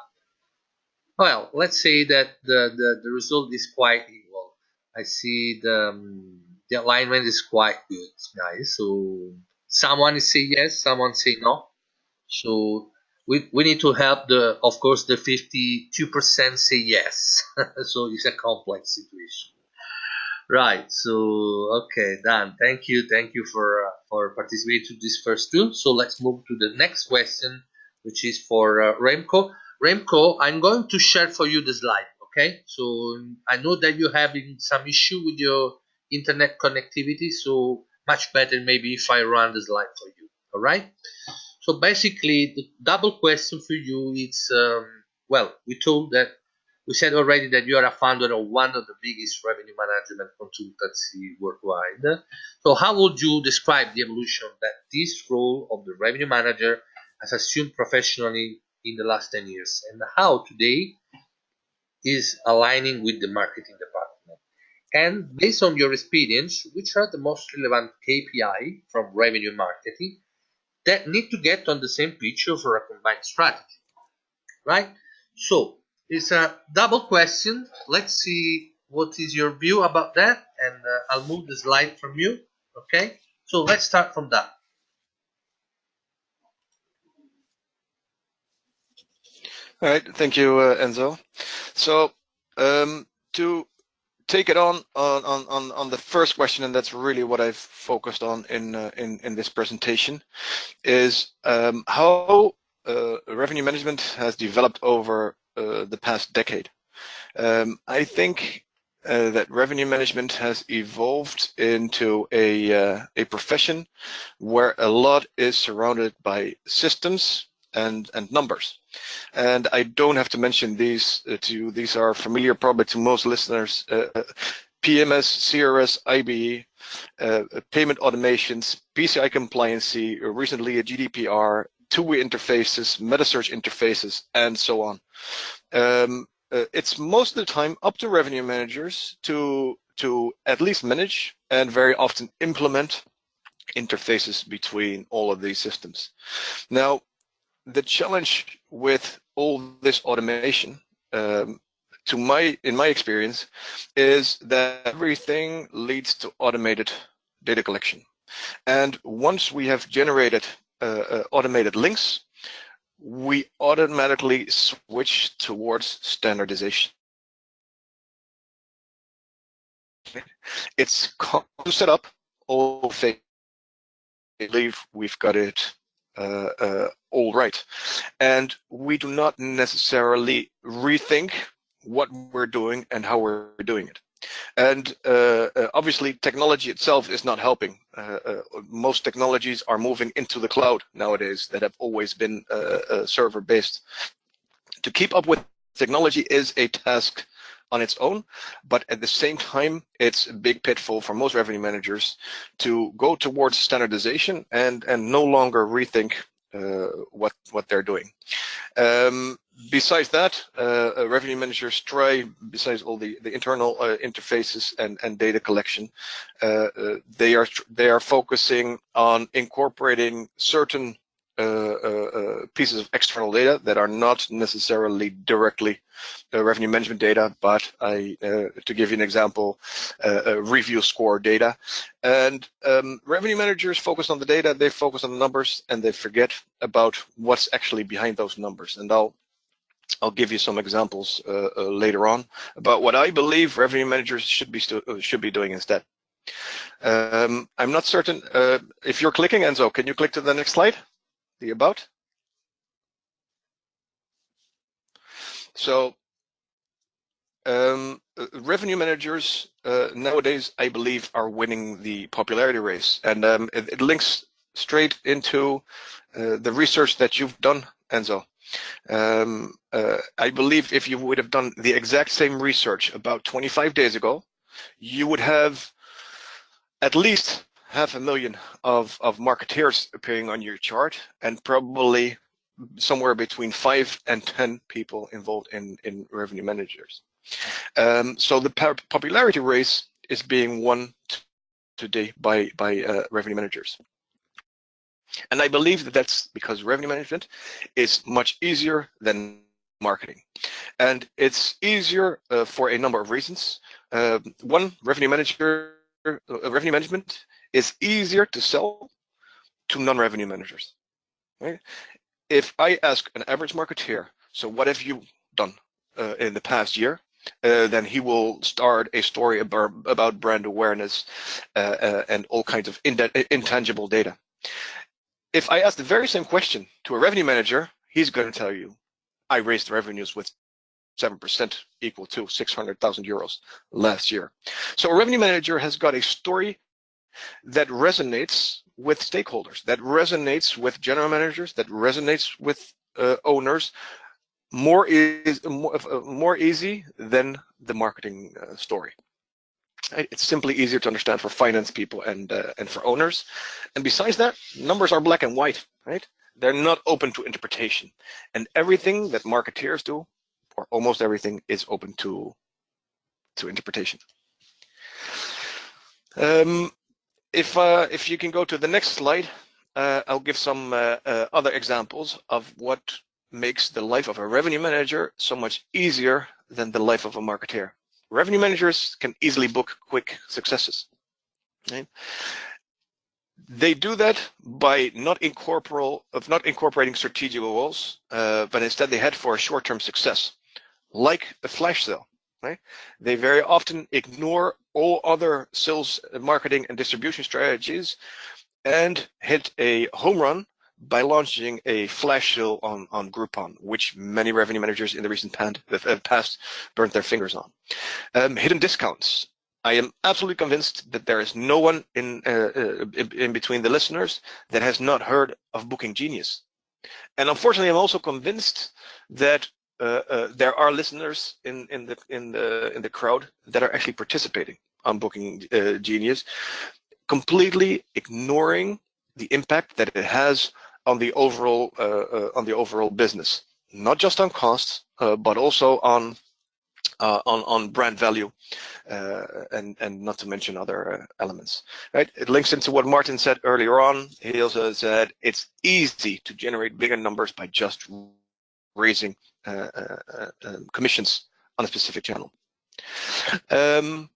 Well, let's say that the, the, the result is quite equal. I see the um, the alignment is quite good, guys. So someone say yes, someone say no. So we, we need to help the, of course, the 52% say yes. (laughs) so it's a complex situation. Right. So okay, done. Thank you. Thank you for uh, for participating to this first two. So let's move to the next question, which is for uh, Remco. Remco, I'm going to share for you the slide. Okay. So I know that you're having some issue with your internet connectivity. So much better maybe if I run the slide for you. All right. So basically, the double question for you is um, well, we told that we said already that you are a founder of one of the biggest revenue management consultancy worldwide. So how would you describe the evolution that this role of the revenue manager has assumed professionally in the last 10 years and how today is aligning with the marketing department? And based on your experience, which are the most relevant KPI from revenue marketing that need to get on the same picture for a combined strategy, right? So it's a double question. Let's see what is your view about that, and uh, I'll move the slide from you. Okay, so let's start from that. All right, thank you, uh, Enzo. So um, to take it on on on on the first question, and that's really what I've focused on in uh, in in this presentation, is um, how uh, revenue management has developed over uh, the past decade. Um, I think uh, that revenue management has evolved into a uh, a profession where a lot is surrounded by systems and and numbers. And I don't have to mention these uh, to you. These are familiar probably to most listeners. Uh, PMS, CRS, IBE, uh, payment automations, PCI compliancy, recently a GDPR, two-way interfaces, metasearch interfaces, and so on. Um, uh, it's most of the time up to revenue managers to to at least manage and very often implement interfaces between all of these systems. Now, the challenge with all this automation, um, to my in my experience, is that everything leads to automated data collection. And once we have generated uh, uh, automated links, we automatically switch towards standardization. It's to set up all things. I believe we've got it all right. And we do not necessarily rethink what we're doing and how we're doing it. And uh, uh, obviously, technology itself is not helping. Uh, uh most technologies are moving into the cloud nowadays that have always been uh, uh, server-based. To keep up with technology is a task on its own, but at the same time, it's a big pitfall for most revenue managers to go towards standardization and and no longer rethink what what they're doing. Um, besides that, uh, uh, revenue managers try, besides all the, the internal uh, interfaces and, and data collection, uh, uh they are they are focusing on incorporating certain uh, pieces of external data that are not necessarily directly revenue management data, but I, to give you an example, review score data. And um, revenue managers focus on the data, they focus on the numbers, and they forget about what's actually behind those numbers. And I'll I'll give you some examples uh, uh, later on about what I believe revenue managers should be uh, should be doing instead. Um, I'm not certain uh, if you're clicking, Enzo, can you click to the next slide? The about? So um, uh, revenue managers uh, nowadays, I believe, are winning the popularity race, and um, it, it, links straight into uh, the research that you've done, Enzo. Um, uh, I believe if you would have done the exact same research about 25 days ago, you would have at least half a million of, of marketeers appearing on your chart and probably somewhere between five and 10 people involved in, in revenue managers. Um, so the popularity race is being won today by, by uh, revenue managers. And I believe that that's because revenue management is much easier than marketing. And it's easier uh, for a number of reasons. Uh, one, revenue manager, uh, revenue management is easier to sell to non-revenue managers. Right? If I ask an average marketeer, so what have you done uh, in the past year? Uh, then he will start a story about, about brand awareness uh, uh, and all kinds of intangible data. If I ask the very same question to a revenue manager, he's going to tell you, I raised revenues with 7% equal to 600,000 euros last year. So a revenue manager has got a story that resonates with stakeholders, that resonates with general managers, that resonates with uh, owners more is more, uh, more easy than the marketing uh, story. It's simply easier to understand for finance people and uh, and for owners. And besides that, numbers are black and white, right? They're not open to interpretation. And everything that marketeers do, or almost everything, is open to to interpretation. Um, if uh, if you can go to the next slide, uh, I'll give some uh, uh other examples of what makes the life of a revenue manager so much easier than the life of a marketeer. Revenue managers can easily book quick successes. Right? They do that by not incorporal of not incorporating strategic goals, uh, but instead they head for a short-term success, like a flash sale. Right? They very often ignore all other sales, marketing, and distribution strategies and hit a home run by launching a flash sale on, on Groupon, which many revenue managers in the recent past burnt their fingers on. Um, hidden discounts. I am absolutely convinced that there is no one in, uh, uh, in between the listeners that has not heard of Booking Genius. And unfortunately, I'm also convinced that there are listeners in, in the in the in the crowd that are actually participating on Booking uh, Genius, completely ignoring the impact that it has on the overall uh, uh, on the overall business, not just on costs, uh, but also on uh, on on brand value, uh, and and not to mention other uh, elements. Right? It links into what Martin said earlier on. He also said it's easy to generate bigger numbers by just raising um, commissions on a specific channel. Um,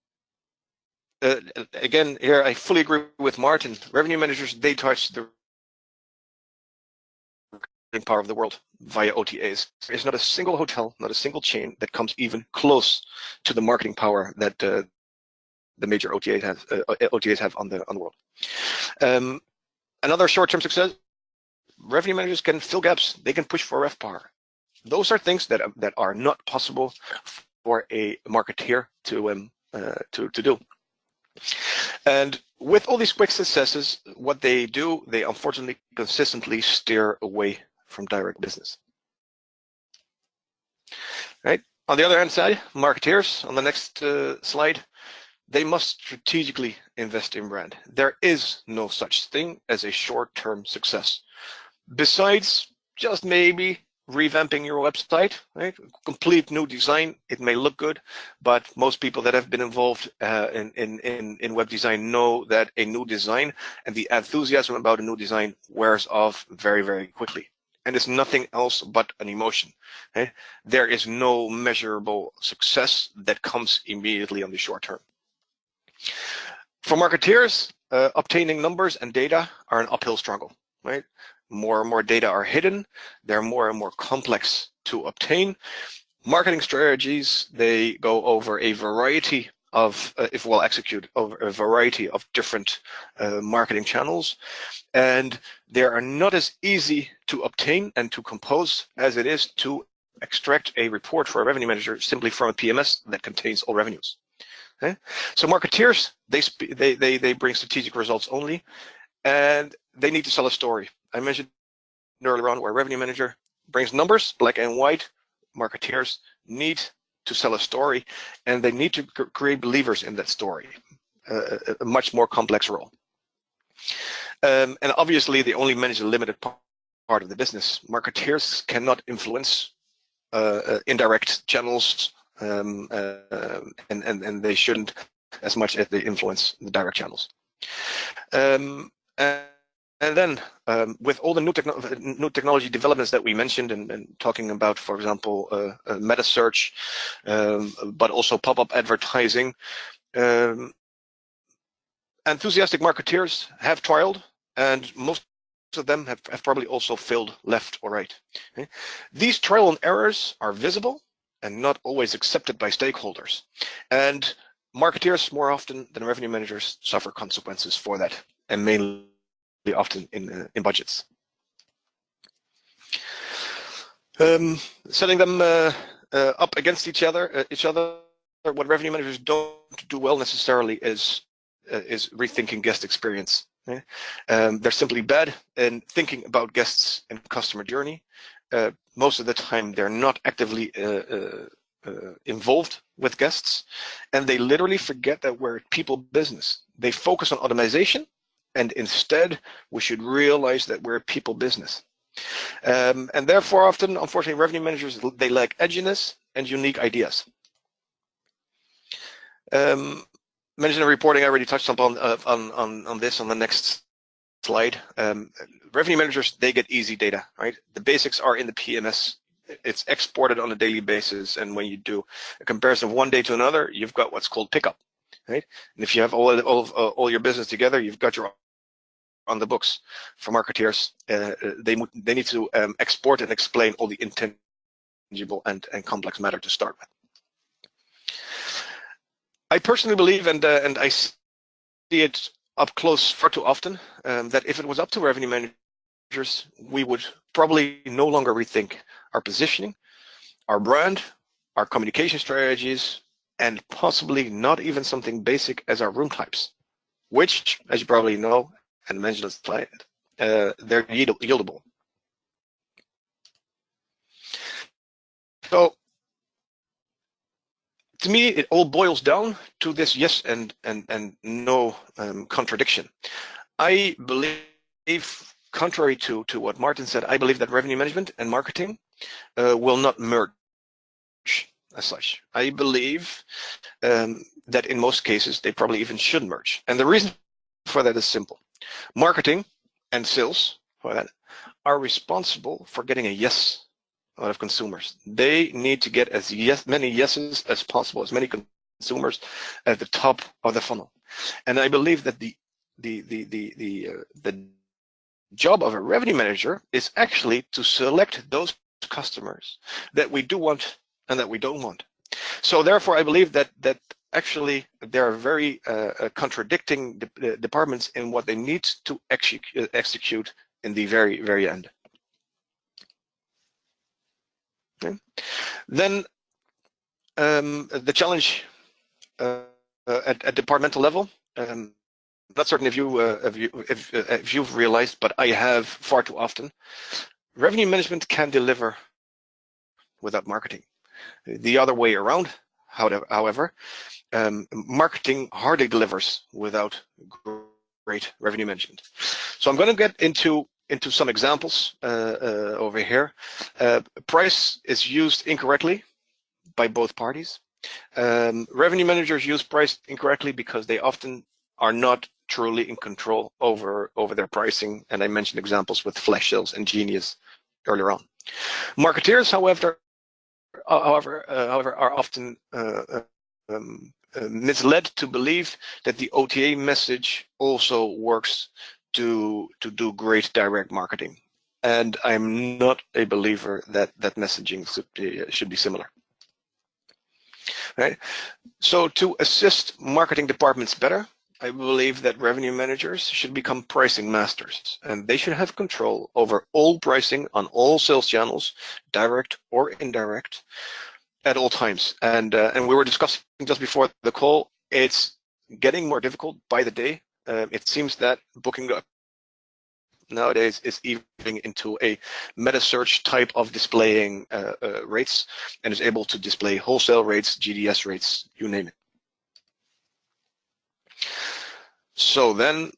again, here I fully agree with Martin. Revenue managers they touch the power of the world via OTAs. There is not a single hotel, not a single chain that comes even close to the marketing power that uh, the major OTAs have, uh, OTAs have on the on the world. Um, another short-term success: revenue managers can fill gaps. They can push for RevPAR. Those are things that that are not possible for a marketeer to um, uh, to to do. And with all these quick successes, what they do, they unfortunately consistently steer away from direct business. Right. On the other hand side, marketeers on the next uh, slide, they must strategically invest in brand. There is no such thing as a short-term success. Besides just maybe revamping your website, right? Complete new design. It may look good, but most people that have been involved uh, in, in, in web design know that a new design and the enthusiasm about a new design wears off very, very quickly and it's nothing else but an emotion. Okay? Eh? There is no measurable success that comes immediately on the short term. For marketeers, uh, obtaining numbers and data are an uphill struggle, right? More and more data are hidden. They're more and more complex to obtain. Marketing strategies, they go over a variety of, uh, if well executed, over a variety of different uh, marketing channels. And they are not as easy to obtain and to compose as it is to extract a report for a revenue manager simply from a PMS that contains all revenues. Okay? So marketeers, they, they, they, they bring strategic results only, and they need to sell a story. I mentioned earlier on where revenue manager brings numbers, black and white, marketeers need to sell a story, and they need to create believers in that story, uh, a much more complex role. Um, and obviously, they only manage a limited part of the business. Marketeers cannot influence uh, uh, indirect channels, um, uh, and, and, and they shouldn't as much as they influence the direct channels. Um, and, and then um, with all the new, techno new technology developments that we mentioned and, and talking about, for example, uh, uh, meta search, um, but also pop-up advertising, um, enthusiastic marketeers have trialed and most of them have, have probably also failed left or right. Okay? These trial and errors are visible and not always accepted by stakeholders. And marketeers more often than revenue managers suffer consequences for that and mainly often in, uh, in budgets. Um, setting them uh, uh, up against each other, uh, each other, what revenue managers don't do well necessarily is uh, is rethinking guest experience. Okay? Um, they're simply bad in thinking about guests and customer journey. Uh, most of the time, they're not actively involved with guests, and they literally forget that we're people business. They focus on automation and instead, we should realize that we're a people business. Um, and therefore, often, unfortunately, revenue managers, they lack edginess and unique ideas. Um, management reporting, I already touched upon uh, on, on, on this on the next slide. Um, revenue managers, they get easy data, right? The basics are in the PMS. It's exported on a daily basis. And when you do a comparison of one day to another, you've got what's called pickup, right? And if you have all, all, of, uh, all your business together, you've got your on the books for marketeers. Uh, they they need to um, export and explain all the intangible and and complex matter to start with. I personally believe, and uh, and I see it up close far too often, um, that if it was up to revenue managers, we would probably no longer rethink our positioning, our brand, our communication strategies, and possibly not even something basic as our room types, which, as you probably know, and mentioned slide, uh, they're yieldable. So to me, it all boils down to this yes and and and no um, contradiction. I believe, contrary to to what Martin said, I believe that revenue management and marketing uh, will not merge as such. I believe um, that in most cases they probably even should merge, and the reason for that is simple. Marketing and sales for that are responsible for getting a yes out of consumers. They need to get as yes many yeses as possible, as many consumers at the top of the funnel. And I believe that the the the the the uh, the job of a revenue manager is actually to select those customers that we do want and that we don't want. So therefore, I believe that that actually there are very uh, uh contradicting de uh, departments in what they need to execute, uh, execute in the very, very end. Okay. Then um, the challenge uh, at, at, departmental level, um, not certain if you uh, if you if, if you've realized, but I have far too often. Revenue management can deliver without marketing. The other way around, however, um, marketing hardly delivers without great revenue management. So I'm going to get into into some examples uh, uh, over here. Uh, price is used incorrectly by both parties. Um, revenue managers use price incorrectly because they often are not truly in control over over their pricing. And I mentioned examples with flash sales and Genius earlier on. Marketeers, however, however, uh, however, are often uh, um, uh, misled to believe that the OTA message also works to to do great direct marketing. And I'm not a believer that that messaging should be, should be similar. right? So to assist marketing departments better, I believe that revenue managers should become pricing masters and they should have control over all pricing on all sales channels, direct or indirect, at all times. And uh, and we were discussing just before the call, it's getting more difficult by the day. Uh, it seems that booking nowadays is evolving into a meta search type of displaying uh, uh, rates and is able to display wholesale rates, GDS rates, you name it. So then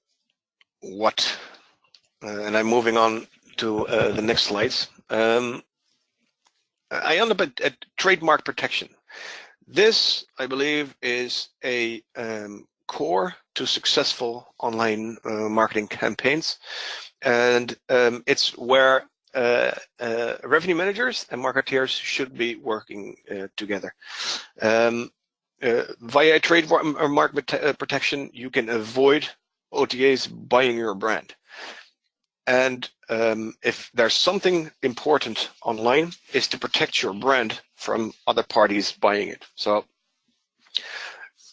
what, uh, and I'm moving on to uh, the next slides. Um, I end up at, at, trademark protection. This, I believe, is a um, core to successful online uh, marketing campaigns. And um, it's where uh, uh, revenue managers and marketeers should be working uh, together. Um, uh, via trademark uh, protection, you can avoid OTAs buying your brand. And um, if there's something important online, is to protect your brand from other parties buying it. So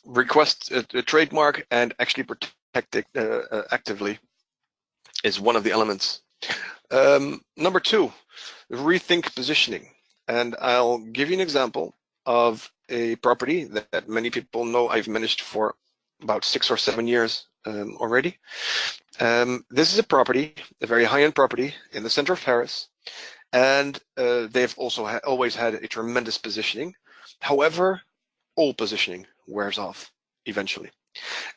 request a, a trademark and actually protect it uh, uh, actively is one of the elements. Um, number two, rethink positioning. And I'll give you an example of a property that, that many people know I've managed for about six or seven years um, already. Um, this is a property, a very high-end property in the center of Paris, and uh, they've also ha always had a tremendous positioning. However, all positioning wears off eventually.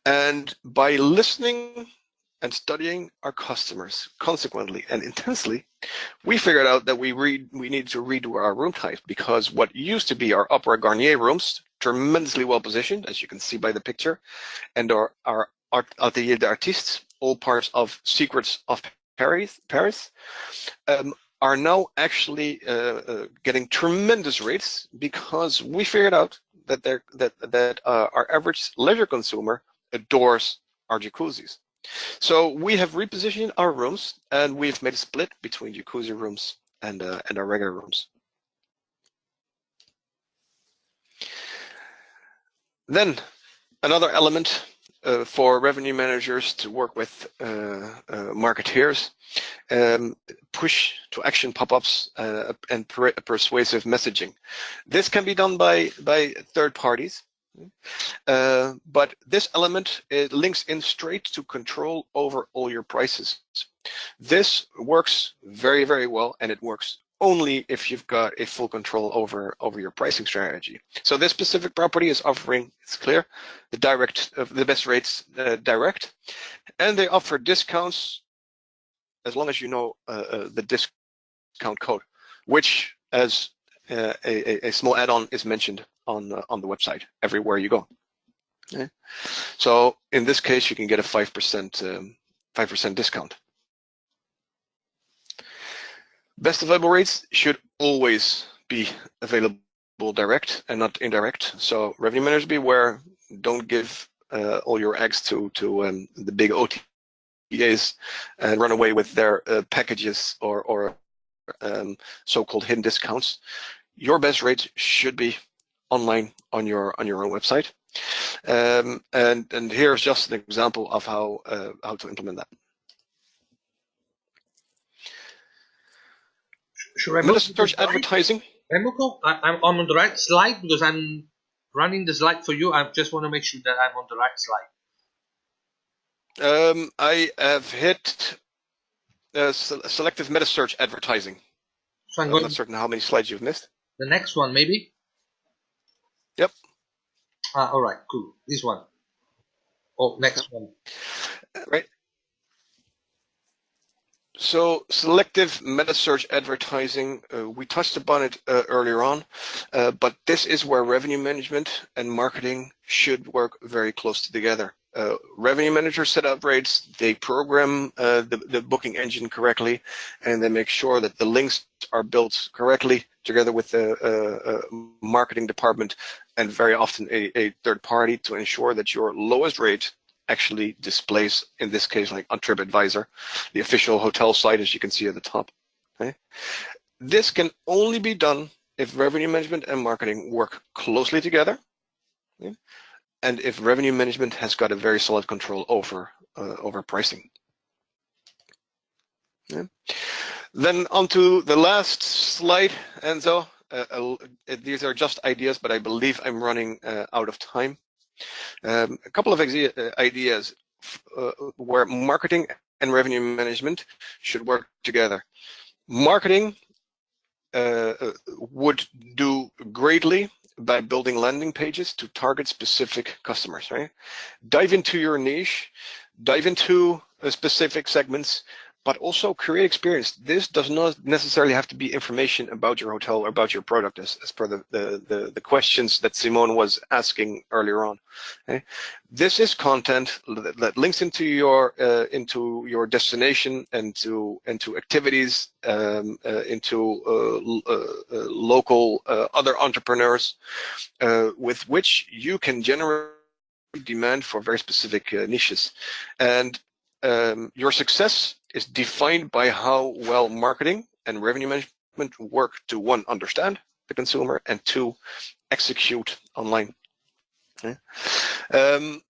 And by listening and studying our customers consequently and intensely, we figured out that we read we need to redo our room type because what used to be our Opera Garnier rooms, tremendously well positioned, as you can see by the picture, and our, our Art Atelier d'Artistes, all parts of Secrets of Paris, Paris um, are now actually uh, uh, getting tremendous rates because we figured out that that that uh, our average leisure consumer adores our jacuzzis. So we have repositioned our rooms and we've made a split between jacuzzi rooms and, uh, and our regular rooms. Then another element uh, for revenue managers to work with uh, uh, marketeers, um, push to action pop-ups uh, and per persuasive messaging. This can be done by, by third parties. Uh, but this element links in straight to control over all your prices. This works very, very well, and it works only if you've got a full control over over your pricing strategy. So this specific property is offering, it's clear, the direct uh, the best rates uh, direct, and they offer discounts as long as you know uh, uh the discount code, which as uh, a, a, small add-on is mentioned on uh, on the website everywhere you go. Okay. So in this case, you can get a five percent um, five percent discount. Best available rates should always be available direct and not indirect. So revenue managers beware, don't give uh, all your eggs to, to um, the big OTAs and run away with their uh, packages or, or um, so-called hidden discounts. Your best rates should be online on your on your own website. Um, and and here's just an example of how uh, how to implement that. Should I search advertising? I'm on the right slide because I'm running the slide for you. I just want to make sure that I'm on the right slide. Um, I have hit uh, selective meta search advertising. So I'm, I'm not certain how many slides you've missed. The next one, maybe? Yep. Ah, all right, cool. This one. Oh, next one. Right. So selective meta search advertising, uh, we touched upon it uh, earlier on, uh, but this is where revenue management and marketing should work very close together. Uh, revenue managers set up rates, they program uh, the, the booking engine correctly, and they make sure that the links are built correctly together with the uh, marketing department and very often a, a third party to ensure that your lowest rate actually displays, in this case, like on TripAdvisor, the official hotel site, as you can see at the top. Okay? This can only be done if revenue management and marketing work closely together Yeah? And if revenue management has got a very solid control over uh, over pricing. Then onto the last slide, Enzo. Uh, uh, these are just ideas, but I believe I'm running uh, out of time. Um, a couple of uh, ideas uh, where marketing and revenue management should work together. Marketing uh, would do greatly by building landing pages to target specific customers, right? Dive into your niche, dive into specific segments, but also create experience. This does not necessarily have to be information about your hotel or about your product as, as per the, the, the, the questions that Simone was asking earlier on. Okay? This is content that, that links into your uh, into your destination and to into activities, um, uh, into uh, uh, uh local uh, other entrepreneurs with which you can generate demand for very specific niches. And um, your success is defined by how well marketing and revenue management work to one, understand the consumer, and two, execute online. Okay. Um,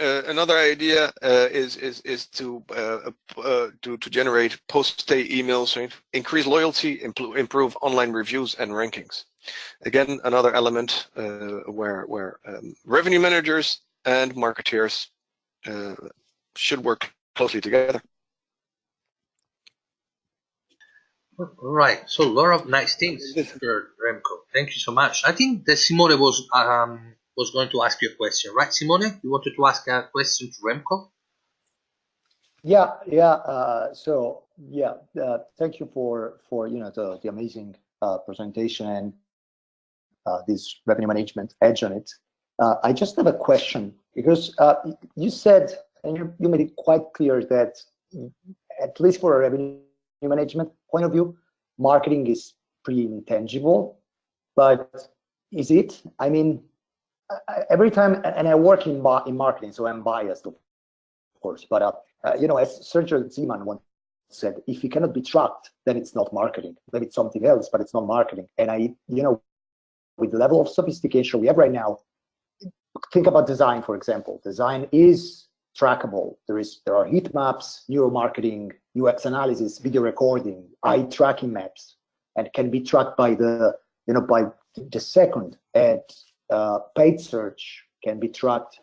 uh, another idea uh, is is is to uh, uh to to generate post-stay emails, right? increase loyalty, improve online reviews and rankings. Again, another element uh, where where um, revenue managers and marketeers uh, should work closely together. Right. So a lot of nice things Remco. Thank you so much. I think that Simone was um was going to ask you a question, right, Simone? You wanted to ask a question to Remco? Yeah, yeah. Uh, so yeah, uh, thank you for for you know the the amazing uh, presentation and uh, this revenue management edge on it. Uh, I just have a question because uh, you said and you, you made it quite clear that at least for a revenue management point of view, marketing is pretty intangible. But is it? I mean, every time, and I work in in marketing, so I'm biased, of course. But uh, uh, you know, as Sergio Zyman once said, if it cannot be tracked, then it's not marketing. Then it's something else, but it's not marketing. And I, you know, with the level of sophistication we have right now, think about design, for example. Design is trackable. There is there are heat maps, neuromarketing, UX analysis, video recording, eye tracking maps, and can be tracked by the you know by the second. And uh, paid search can be tracked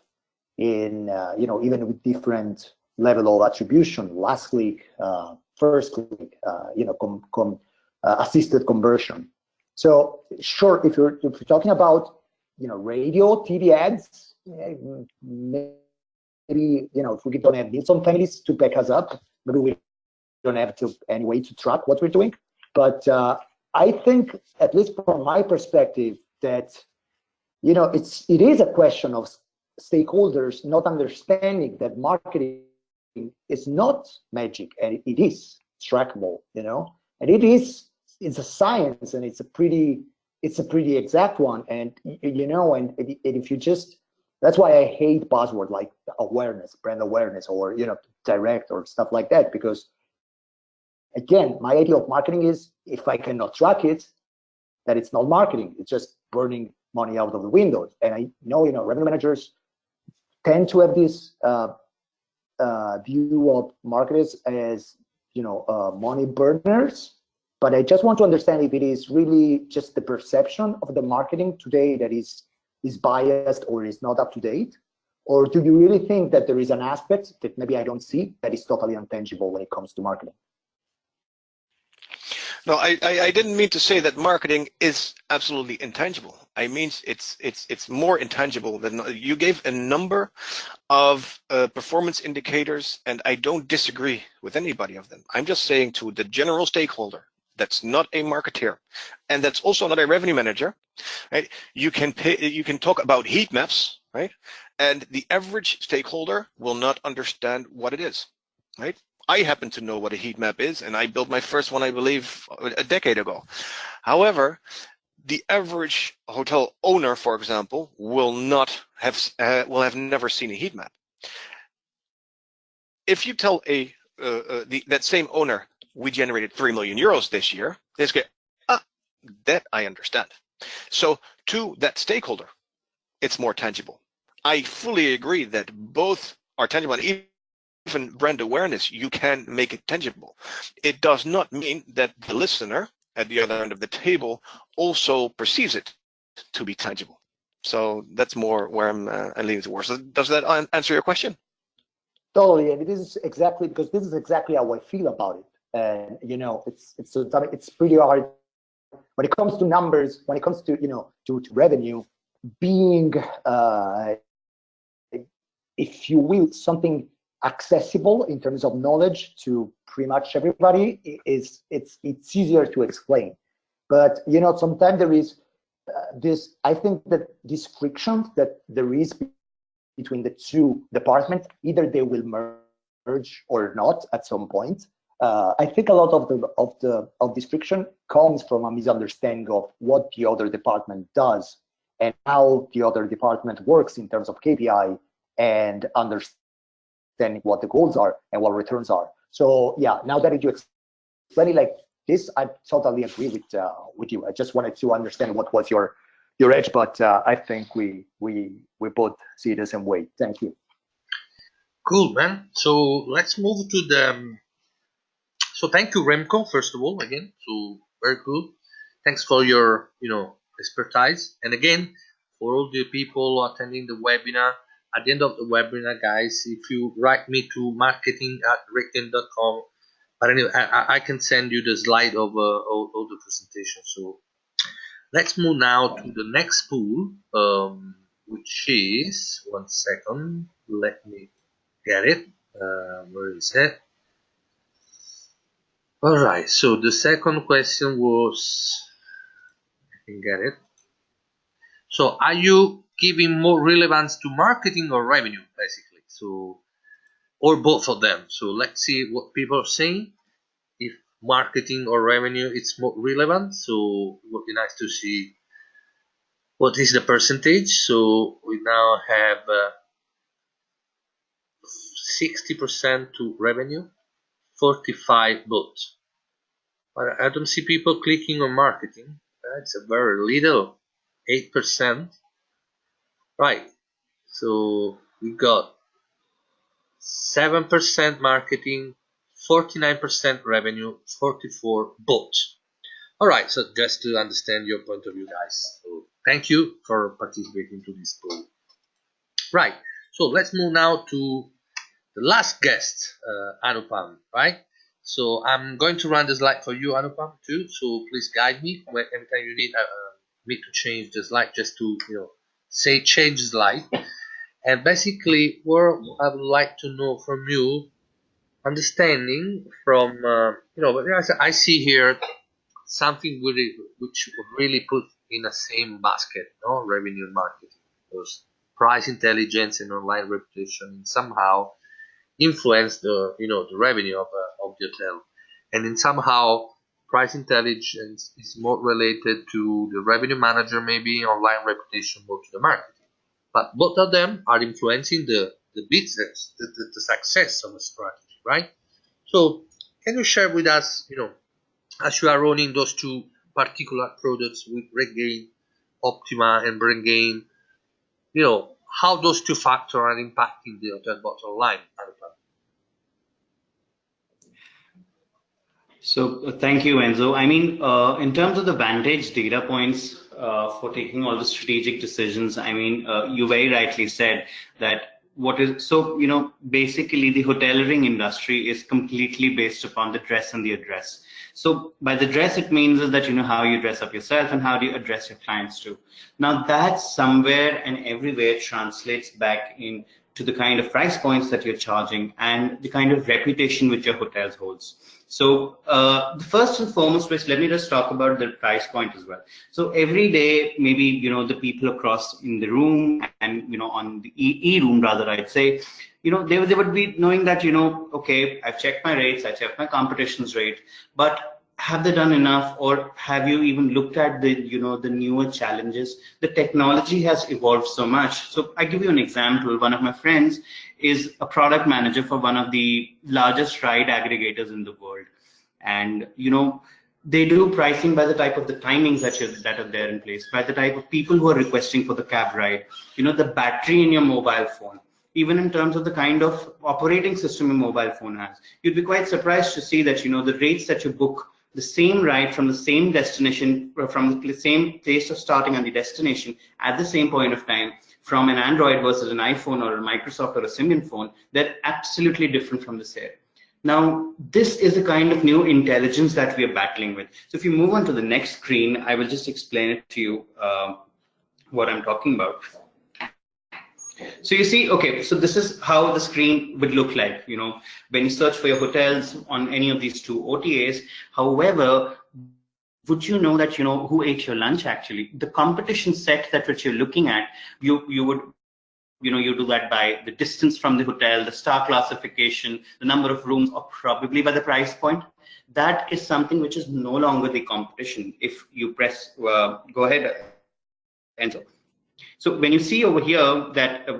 in uh, you know even with different level of attribution, last click, uh, first click, uh, you know, com, com, uh, assisted conversion. So sure, if you're if you're talking about you know radio, TV ads, maybe you know if we don't have Nielsen families to back us up, maybe we don't have to any way to track what we're doing. But uh, I think, at least from my perspective, that you know it's it is a question of stakeholders not understanding that marketing is not magic and it is trackable you know and it is it's a science and it's a pretty it's a pretty exact one and you know and if you just that's why I hate buzzword like awareness, brand awareness, or you know, direct or stuff like that. Because again, my idea of marketing is if I cannot track it, that it's not marketing. It's just burning money out of the windows. And I know, you know, revenue managers tend to have this uh, uh, view of marketers as, you know, uh, money burners. But I just want to understand if it is really just the perception of the marketing today that is is biased or is not up to date? Or do you really think that there is an aspect that maybe I don't see that is totally intangible when it comes to marketing? No, I, I, I didn't mean to say that marketing is absolutely intangible. I mean it's it's it's more intangible than you gave a number of uh, performance indicators, and I don't disagree with anybody of them. I'm just saying to the general stakeholder, that's not a marketeer and that's also not a revenue manager right you can pay you can talk about heat maps right and the average stakeholder will not understand what it is right i happen to know what a heat map is and i built my first one i believe a decade ago however the average hotel owner for example will not have uh, will have never seen a heat map if you tell a uh, uh, the, that same owner we generated 3 million euros this year. They say, ah, that I understand. So to that stakeholder, it's more tangible. I fully agree that both are tangible. And even brand awareness, you can make it tangible. It does not mean that the listener at the other end of the table also perceives it to be tangible. So that's more where I'm, uh, I'm leaning towards. Does that answer your question? Totally, and this is exactly because this is exactly how I feel about it. And you know, it's it's it's pretty hard when it comes to numbers. When it comes to you know to, to revenue, being uh, if you will something accessible in terms of knowledge to pretty much everybody is it's it's easier to explain. But you know, sometimes there is uh, this. I think that this friction that there is between the two departments, either they will merge or not at some point. Uh, I think a lot of the of the of this friction comes from a misunderstanding of what the other department does and how the other department works in terms of KPI and understanding what the goals are and what returns are. So yeah, now that you explain it like this, I totally agree with uh, with you. I just wanted to understand what was your your edge, but uh, I think we we we both see the same way. Thank you. Cool, man. So let's move to the. Um, so thank you, Remco. First of all, again, so very cool. Thanks for your you know expertise, and again for all the people attending the webinar. At the end of the webinar, guys, if you write me to marketing at rategain.com, but anyway, I, I, can send you the slide of uh, all, all the presentation. So Let's move now to the next pool, um, which is, one second, let me get it. Uh, where is it? Alright, so the second question was, I can get it. So are you giving more relevance to marketing or revenue, basically? So, or both of them. So let's see what people are saying. If marketing or revenue it's more relevant so it would be nice to see what is the percentage. So we now have 60% uh, to revenue 45 but but I don't see people clicking on marketing. That's a very little 8% right so we got 7% marketing 49% revenue, 44 bought. All right, so just to understand your point of view, guys. So thank you for participating to this poll. Right, so let's move now to the last guest, uh, Anupam, right? So I'm going to run the slide for you, Anupam, too. So please guide me every time you need uh, me to change the slide, just to you know say change slide. And basically, what I would like to know from you understanding from uh, you know I see here something really which really put in the same basket no revenue marketing because price intelligence and online reputation somehow influence the you know the revenue of, uh, of the hotel and then somehow price intelligence is more related to the revenue manager maybe online reputation more to the marketing but both of them are influencing the the business the, the, the success of a strategy right? So can you share with us, you know, as you are running those two particular products with RateGain, Optima, and BrandGain, you know, how those two factors are impacting the hotel bottom line? So uh, thank you, Enzo. I mean, uh, in terms of the Vantage data points uh, for taking all the strategic decisions, I mean, uh, you very rightly said that what is so you know basically the hoteliering industry is completely based upon the dress and the address. So by the dress it means is that you know how you dress up yourself and how do you address your clients too. Now that somewhere and everywhere translates back in to the kind of price points that you're charging and the kind of reputation which your hotels holds so uh, the first and foremost is let me just talk about the price point as well. So every day, maybe you know the people across in the room and you know on the e, e room rather, I'd say, you know they they would be knowing that you know okay, I've checked my rates, I checked my competition's rate, but have they done enough or have you even looked at the you know the newer challenges? The technology has evolved so much. So i give you an example. One of my friends is a product manager for one of the largest ride aggregators in the world and you know they do pricing by the type of the timings that you that are there in place, by the type of people who are requesting for the cab ride, you know, the battery in your mobile phone, even in terms of the kind of operating system your mobile phone has. You'd be quite surprised to see that, you know, the rates that you book the same ride from the same destination, from the same place of starting and the destination at the same point of time from an Android versus an iPhone or a Microsoft or a Symbian phone, they're absolutely different from the same. Now, this is the kind of new intelligence that we are battling with. So if you move on to the next screen, I will just explain it to you uh, what I'm talking about. So you see, okay, so this is how the screen would look like, you know, when you search for your hotels on any of these two OTAs. However, would you know that, you know, who ate your lunch actually? The competition set that which you're looking at, you, you would you know, you do that by the distance from the hotel, the star classification, the number of rooms, or probably by the price point. That is something which is no longer the competition. If you press, uh, go ahead, enter. So when you see over here that uh,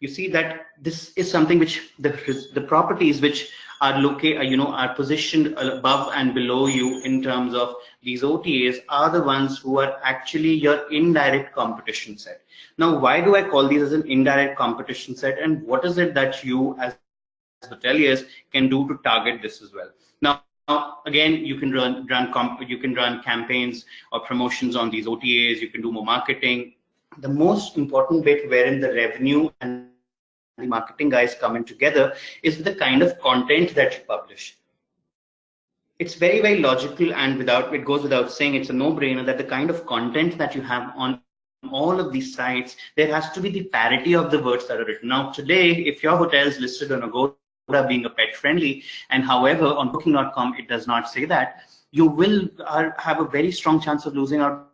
you see that this is something which the the properties which are located, uh, you know, are positioned above and below you in terms of these OTAs are the ones who are actually your indirect competition set. Now, why do I call these as an indirect competition set and what is it that you as hoteliers can do to target this as well? Now, now, again, you can run run you can run campaigns or promotions on these OTAs. You can do more marketing. The most important bit wherein the revenue and the marketing guys coming together is the kind of content that you publish. It's very, very logical and without it goes without saying it's a no-brainer that the kind of content that you have on all of these sites, there has to be the parity of the words that are written. Now, today, if your hotel is listed on Agoda being a pet friendly, and however, on booking.com, it does not say that, you will uh, have a very strong chance of losing out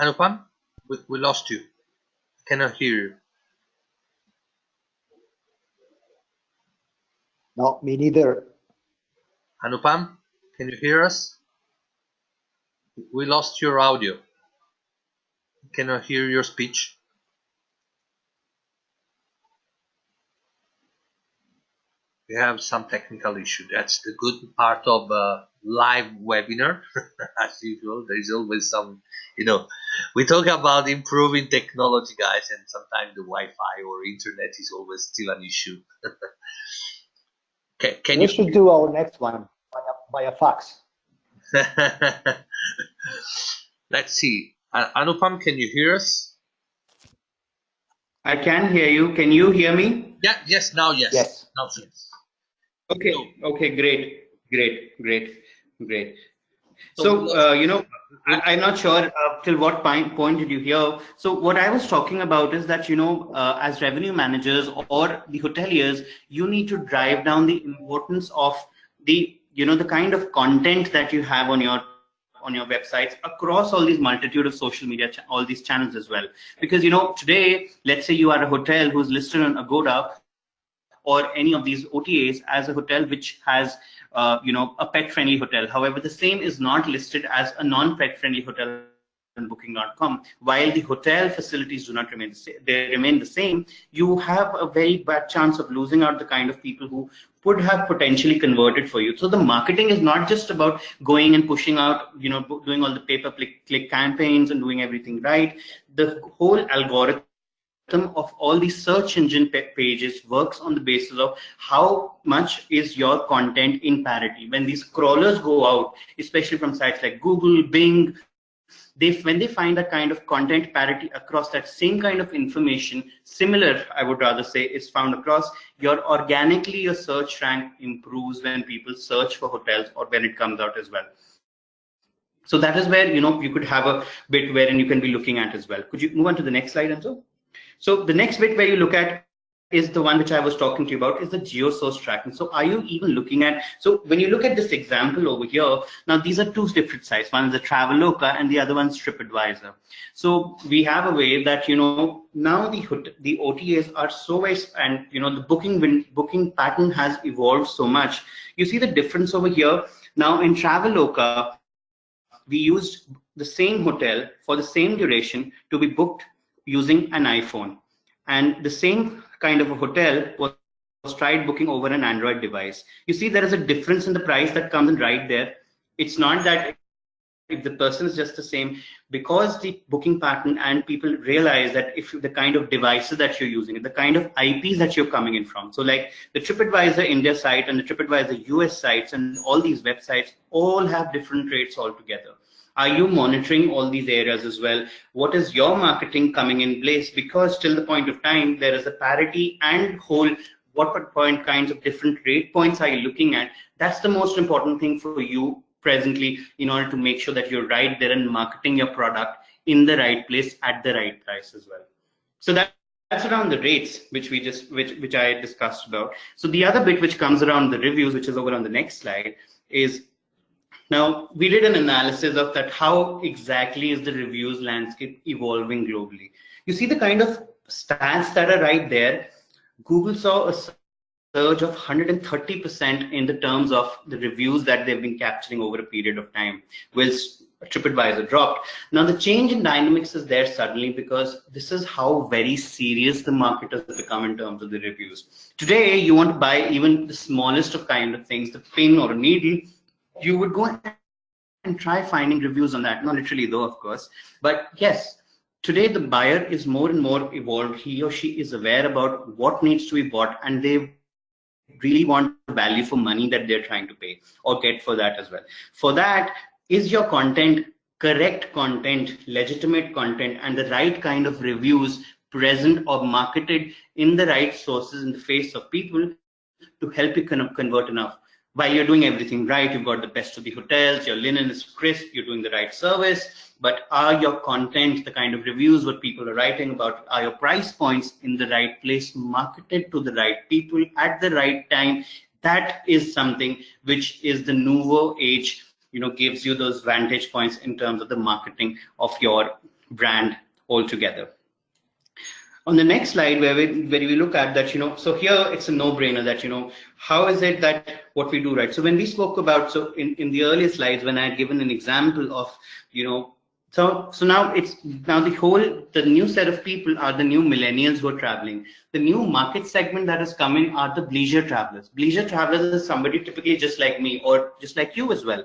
Anupam, we, we lost you. I Cannot hear you. No, me neither. Anupam, can you hear us? We lost your audio. Cannot hear your speech. We have some technical issue. That's the good part of a live webinar. (laughs) As usual, there is always some you know we talk about improving technology guys and sometimes the wi-fi or internet is always still an issue. (laughs) Can, can we you should do our next one by a, by a fax. (laughs) Let's see. Uh, anupam can you hear us? I can hear you. Can you hear me? Yeah yes now yes. Yes. Now yes okay okay great great great great so, uh, you know, I, am not sure uh, till what point, point did you hear. So what I was talking about is that, you know, uh, as revenue managers or the hoteliers, you need to drive down the importance of the, you know, the kind of content that you have on your on your websites across all these multitude of social media, all these channels as well. Because, you know, today, let's say you are a hotel who's listed on Agoda or any of these OTAs as a hotel which has uh, you know, a pet-friendly hotel. However, the same is not listed as a non-pet-friendly hotel on booking.com while the hotel facilities do not remain the same they remain the same you have a very bad chance of losing out the kind of people who would have potentially converted for you. So the marketing is not just about going and pushing out you know doing all the pay per click, click campaigns and doing everything right. The whole algorithm of all these search engine pages works on the basis of how much is your content in parity. When these crawlers go out, especially from sites like Google, Bing, they when they find that kind of content parity across that same kind of information, similar, I would rather say, is found across, your organically your search rank improves when people search for hotels or when it comes out as well. So that is where you know you could have a bit wherein you can be looking at as well. Could you move on to the next slide, Enzo? So the next bit where you look at is the one which I was talking to you about is the geo source tracking. So are you even looking at, so when you look at this example over here, now these are two different sites. One is the Traveloka and the other one's TripAdvisor. So we have a way that, you know, now the, the OTAs are so and, you know, the booking, booking pattern has evolved so much. You see the difference over here. Now in Traveloka, we used the same hotel for the same duration to be booked using an iPhone. and the same kind of a hotel was tried booking over an Android device. You see, there is a difference in the price that comes in right there. It's not that if the person is just the same, because the booking pattern and people realize that if the kind of devices that you're using, the kind of IPs that you're coming in from. So like the TripAdvisor India site and the TripAdvisor US sites and all these websites all have different rates altogether. Are you monitoring all these areas as well? What is your marketing coming in place? Because till the point of time, there is a parity and whole what point kinds of different rate points are you looking at? That's the most important thing for you presently in order to make sure that you're right there and marketing your product in the right place at the right price as well. So that that's around the rates which we just which which I discussed about. So the other bit which comes around the reviews, which is over on the next slide, is now we did an analysis of that how exactly is the reviews landscape evolving globally. You see the kind of stats that are right there Google saw a surge of 130% in the terms of the reviews that they've been capturing over a period of time, whilst TripAdvisor dropped. Now the change in dynamics is there suddenly because this is how very serious the market has become in terms of the reviews. Today, you want to buy even the smallest of kind of things, the pin or a needle, you would go and try finding reviews on that. Not literally though, of course, but yes, today the buyer is more and more evolved. He or she is aware about what needs to be bought and they really want value for money that they're trying to pay or get for that as well. For that is your content correct content legitimate content and the right kind of reviews present or marketed in the right sources in the face of people to help you kind of convert enough while you're doing everything right, you've got the best of the hotels, your linen is crisp, you're doing the right service, but are your content, the kind of reviews, what people are writing about, are your price points in the right place, marketed to the right people at the right time? That is something which is the nouveau age, you know, gives you those vantage points in terms of the marketing of your brand altogether on the next slide where we where we look at that you know so here it's a no-brainer that you know how is it that what we do right? So when we spoke about so in in the earlier slides when i had given an example of you know so so now it's now the whole the new set of people are the new millennials who are traveling. The new market segment that is coming are the leisure travelers. Leisure travelers is somebody typically just like me or just like you as well.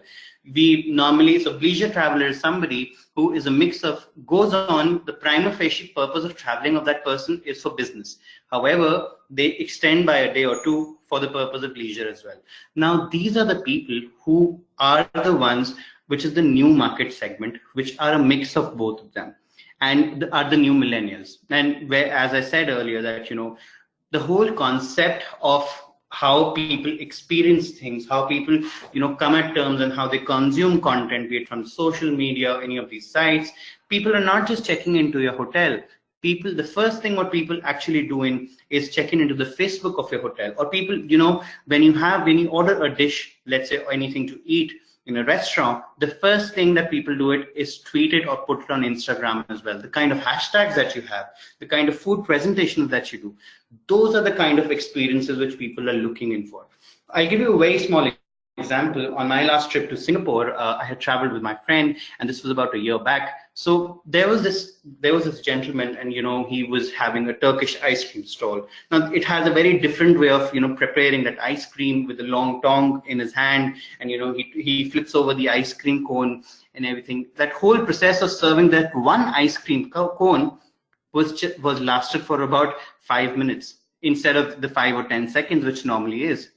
We normally so leisure traveler is somebody who is a mix of goes on the prima facie purpose of traveling of that person is for business. However they extend by a day or two for the purpose of leisure as well now these are the people who are the ones which is the new market segment which are a mix of both of them and are the new millennials and where as i said earlier that you know the whole concept of how people experience things, how people, you know, come at terms and how they consume content, be it from social media any of these sites. People are not just checking into your hotel. People, the first thing what people actually doing is checking into the Facebook of your hotel. Or people, you know, when you have, when you order a dish, let's say or anything to eat, in a restaurant, the first thing that people do it is tweet it or put it on Instagram as well. The kind of hashtags that you have, the kind of food presentations that you do, those are the kind of experiences which people are looking in for. I'll give you a very small example. On my last trip to Singapore, uh, I had traveled with my friend, and this was about a year back. So there was this there was this gentleman, and you know he was having a Turkish ice cream stall. Now it has a very different way of you know preparing that ice cream with a long tongue in his hand, and you know he he flips over the ice cream cone and everything. That whole process of serving that one ice cream cone was was lasted for about five minutes instead of the five or ten seconds which normally is.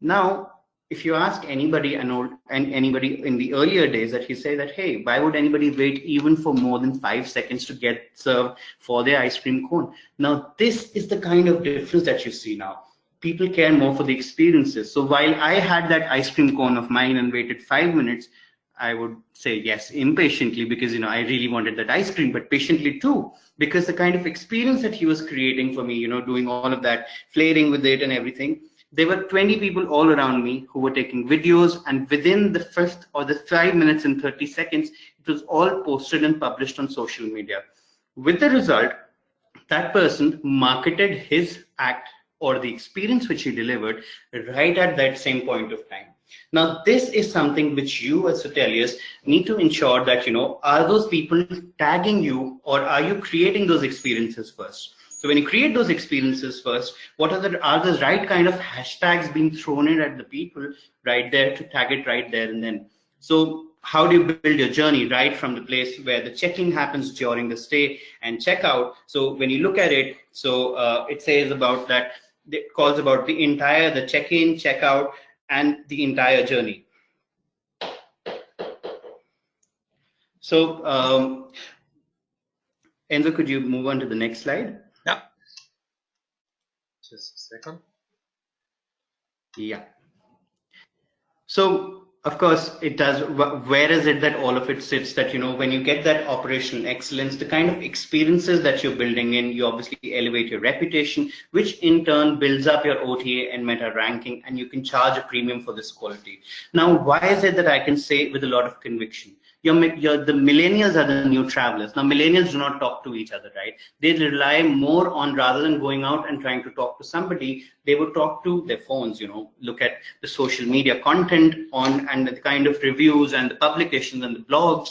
Now if you ask anybody and and anybody in the earlier days that he say that hey why would anybody wait even for more than five seconds to get served for their ice cream cone? Now this is the kind of difference that you see now. People care more for the experiences. So while i had that ice cream cone of mine and waited five minutes i would say yes impatiently because you know i really wanted that ice cream but patiently too because the kind of experience that he was creating for me you know doing all of that flaring with it and everything there were 20 people all around me who were taking videos and within the fifth or the five minutes and 30 seconds it was all posted and published on social media. With the result that person marketed his act or the experience which he delivered right at that same point of time. Now this is something which you as hoteliers need to ensure that you know are those people tagging you or are you creating those experiences first So when you create those experiences first, what are the are the right kind of hashtags being thrown in at the people right there to tag it right there and then. So how do you build your journey right from the place where the check-in happens during the stay and checkout? So when you look at it, so uh, it says about that it calls about the entire the check-in, checkout, and the entire journey. So um, Enzo, could you move on to the next slide? Just a second. Yeah. So of course it does where is it that all of it sits that you know when you get that operational excellence the kind of experiences that you're building in you obviously elevate your reputation which in turn builds up your ota and meta ranking and you can charge a premium for this quality now why is it that i can say with a lot of conviction the millennials are the new travelers. Now, millennials do not talk to each other, right? They rely more on rather than going out and trying to talk to somebody, they would talk to their phones, you know, look at the social media content on and the kind of reviews and the publications and the blogs,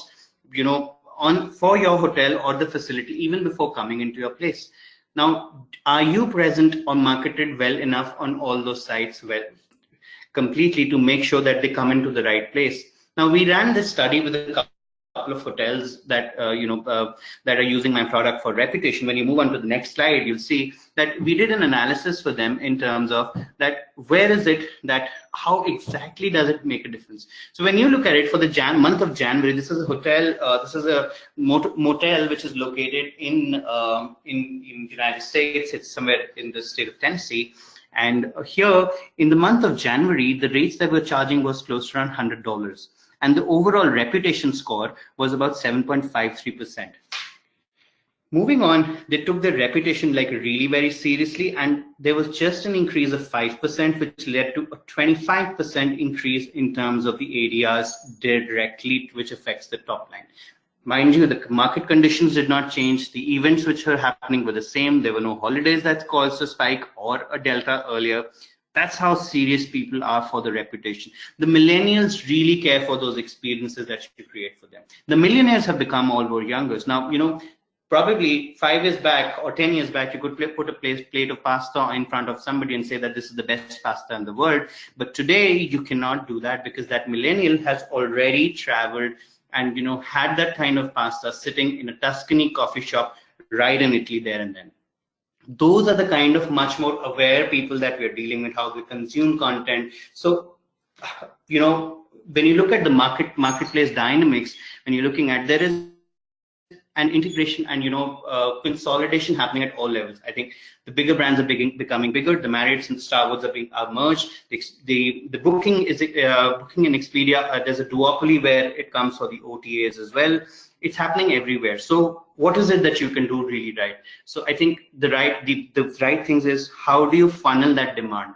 you know, on for your hotel or the facility even before coming into your place. Now, are you present or marketed well enough on all those sites well completely to make sure that they come into the right place? Now we ran this study with a couple of hotels that uh, you know uh, that are using my product for reputation. When you move on to the next slide, you'll see that we did an analysis for them in terms of that where is it that how exactly does it make a difference? So when you look at it for the Jan month of January, this is a hotel. Uh, this is a motel which is located in um, in in the United States. It's somewhere in the state of Tennessee. And here in the month of January, the rates that we're charging was close to around $100 and the overall reputation score was about 7.53%. Moving on, they took their reputation like really very seriously, and there was just an increase of 5%, which led to a 25% increase in terms of the ADRs directly, which affects the top line. Mind you, the market conditions did not change. The events which were happening were the same. There were no holidays that caused a spike or a delta earlier. That's how serious people are for the reputation. The millennials really care for those experiences that you create for them. The millionaires have become all more younger. Now, you know, probably five years back or 10 years back, you could put a plate of pasta in front of somebody and say that this is the best pasta in the world. But today you cannot do that because that millennial has already traveled and, you know, had that kind of pasta sitting in a Tuscany coffee shop right in Italy there and then those are the kind of much more aware people that we're dealing with how we consume content. So you know when you look at the market marketplace dynamics when you're looking at there is an integration and you know uh, consolidation happening at all levels. I think the bigger brands are becoming bigger. The marriotts and the starwoods are being are merged. The, the, the booking is uh, booking in expedia uh, there's a duopoly where it comes for the otas as well it's happening everywhere. So what is it that you can do really right? So i think the right the, the right things is how do you funnel that demand?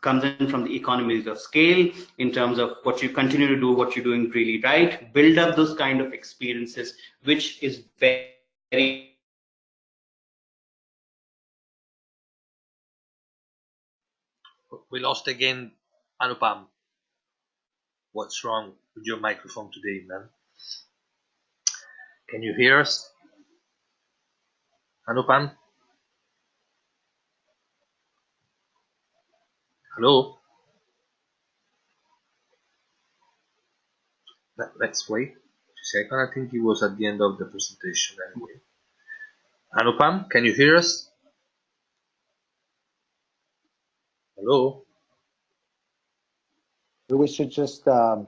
Comes in from the economies of scale in terms of what you continue to do what you're doing really right. Build up those kind of experiences which is very we lost again anupam. What's wrong with your microphone today man can you hear us? Anupam? Hello? Let's wait a second. I think he was at the end of the presentation anyway. Anupam, can you hear us? Hello? We should just um,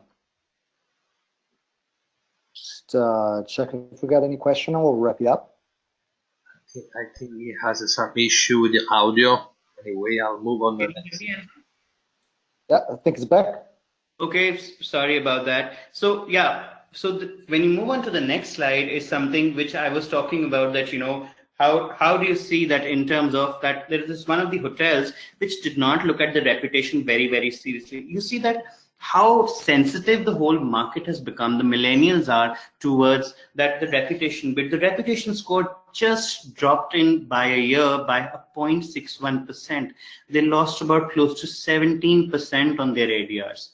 just uh, check if we got any question and we'll wrap it up. I think, I think he has some issue with the audio. Anyway, I'll move on. The next. Yeah, I think it's back. Okay, sorry about that. So yeah, so the, when you move on to the next slide is something which I was talking about that, you know, how, how do you see that in terms of that there is this one of the hotels which did not look at the reputation very, very seriously. You see that how sensitive the whole market has become, the millennials are towards that the reputation, but the reputation score just dropped in by a year by a 0.61%. They lost about close to 17% on their ADRs.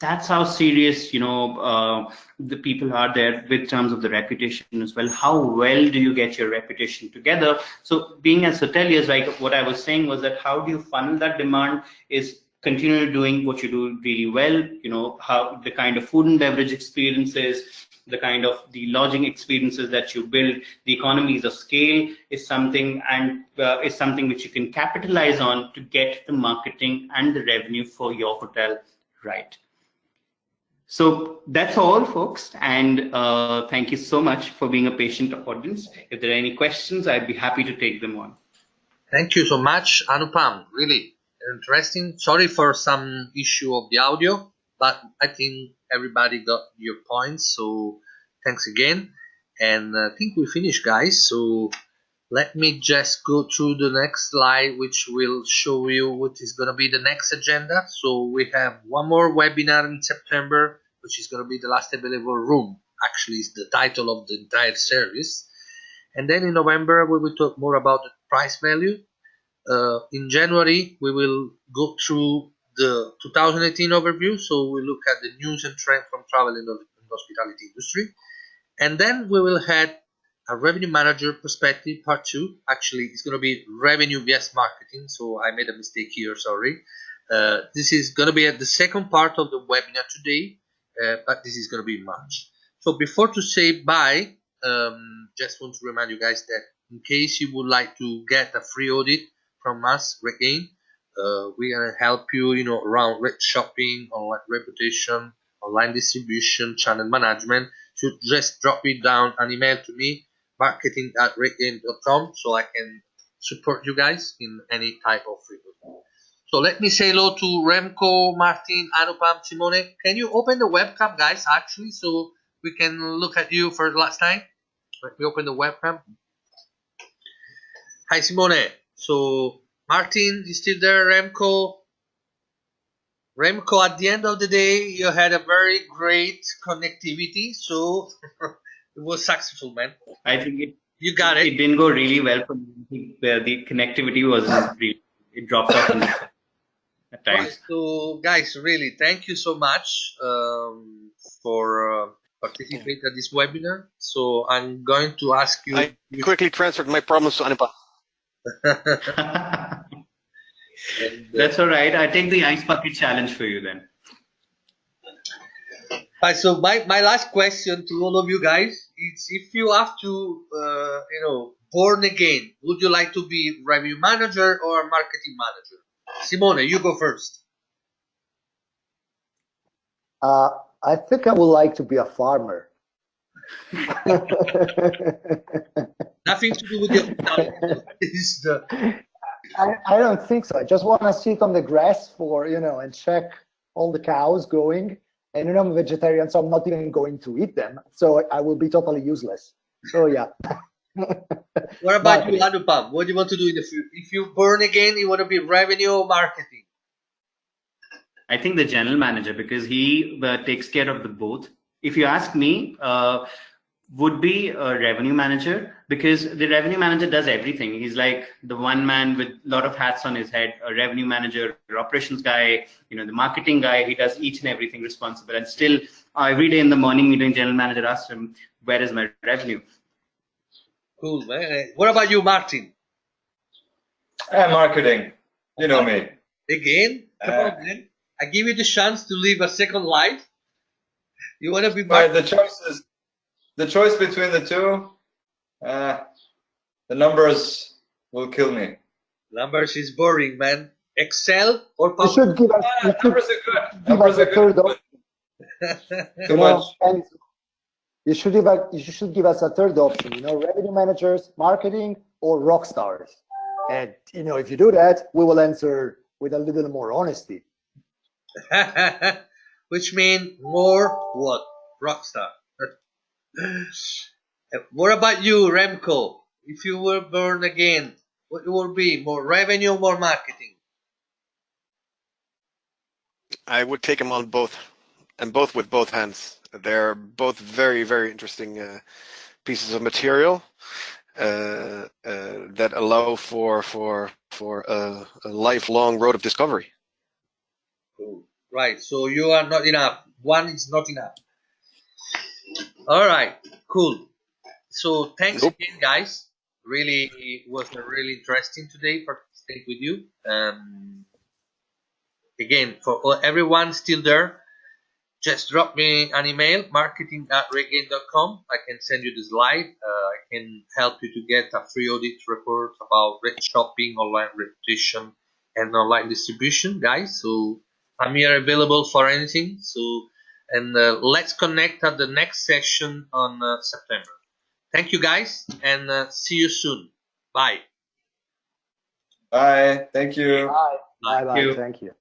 that's how serious you know uh, the people are there with terms of the reputation as well how well do you get your reputation together so being as hoteliers like what i was saying was that how do you funnel that demand is continue doing what you do really well you know how the kind of food and beverage experiences the kind of the lodging experiences that you build the economies of scale is something and uh, is something which you can capitalize on to get the marketing and the revenue for your hotel right so that's all, folks. And uh, thank you so much for being a patient audience. If there are any questions, I'd be happy to take them on. Thank you so much, Anupam. Really interesting. Sorry for some issue of the audio, but I think everybody got your points. So thanks again. And I think we finished, guys. So let me just go through the next slide, which will show you what is going to be the next agenda. So we have one more webinar in September, which is going to be the last available room. Actually, is the title of the entire service. And then in November, we will talk more about the price value. Uh, in January, we will go through the 2018 overview. So we look at the news and trend from travel and hospitality industry. And then we will have a revenue manager perspective part two actually it's going to be revenue vs marketing so i made a mistake here sorry uh, this is going to be at the second part of the webinar today uh, but this is going to be march so before to say bye um, just want to remind you guys that in case you would like to get a free audit from us again uh, going to help you you know around rate shopping online reputation online distribution channel management so just drop it down an email to me marketing at rategain.com so I can support you guys in any type of frequency. So let me say hello to Remco, Martin, Anupam, Simone. Can you open the webcam, guys, actually, so we can look at you for the last time? Let me open the webcam. Hi, Simone. So, Martin, you still there? Remco? Remco, at the end of the day, you had a very great connectivity, so (laughs) it was successful, man. I think it. You got it. It didn't go really well for me. The, the connectivity wasn't (laughs) really. It dropped off at times. Right, so, guys, really, thank you so much um, for uh, participating at this webinar. So, I'm going to ask you. I quickly transferred my problems to Anupam. That's all right. I take the ice bucket challenge for you then. Right, so my, my last question to all of you guys is if you have to, uh, you know, born again, would you like to be revenue manager or marketing manager? Simone, you go first. Uh, I think I would like to be a farmer. (laughs) (laughs) Nothing to do with your (laughs) is the I, I don't think so. I just want to sit on the grass for, you know, and check all the cows going and you know I'm a vegetarian, so I'm not even going to eat them. So I will be totally useless. So yeah. (laughs) what about but, you, Anupam? What do you want to do in the future? If you burn again, you want to be revenue or marketing? I think the general manager because he uh, takes care of the both. If you ask me, uh, would be a revenue manager because the revenue manager does everything. He's like the one man with a lot of hats on his head, a revenue manager, operations guy, you know, the marketing guy. He does each and everything responsible. And still, uh, every day in the morning meeting, general manager asks him, where is my revenue? Cool, man. What about you, Martin? Uh, marketing. You know me. Again? Come uh, on, man. I give you the chance to live a second life. You want to be marketing? the choice is the choice between the two, uh, the numbers will kill me. Numbers is boring, man. Excel or You should give us. Ah, numbers are good. Numbers are good. (laughs) Too much. and you should give us, you should give us a third option. You know, revenue managers, marketing, or rock stars. And you know, if you do that, we will answer with a little more honesty. (laughs) Which means more what? Rockstar. (laughs) What about you, Remco? If you were born again, what would be more revenue, more marketing? I would take them on both, and both with both hands. They're both very, very interesting uh, pieces of material uh, uh, that allow for for for a, a lifelong road of discovery. Cool. Right. So you are not enough. One is not enough. All right. Cool. So thanks Nope. again, guys. Really it was really interesting today participating with you. Um, again, for everyone still there, just drop me an email, marketing at rategain.com. I can send you the slide. Uh, I can help you to get a free audit report about rate shopping, online reputation, and online distribution, guys. So I'm here available for anything. So, and uh, let's connect at the next session on uh, September. Thank you, guys, and uh, see you soon. Bye. Bye. Thank you. Bye. Bye. Bye. you. Thank you.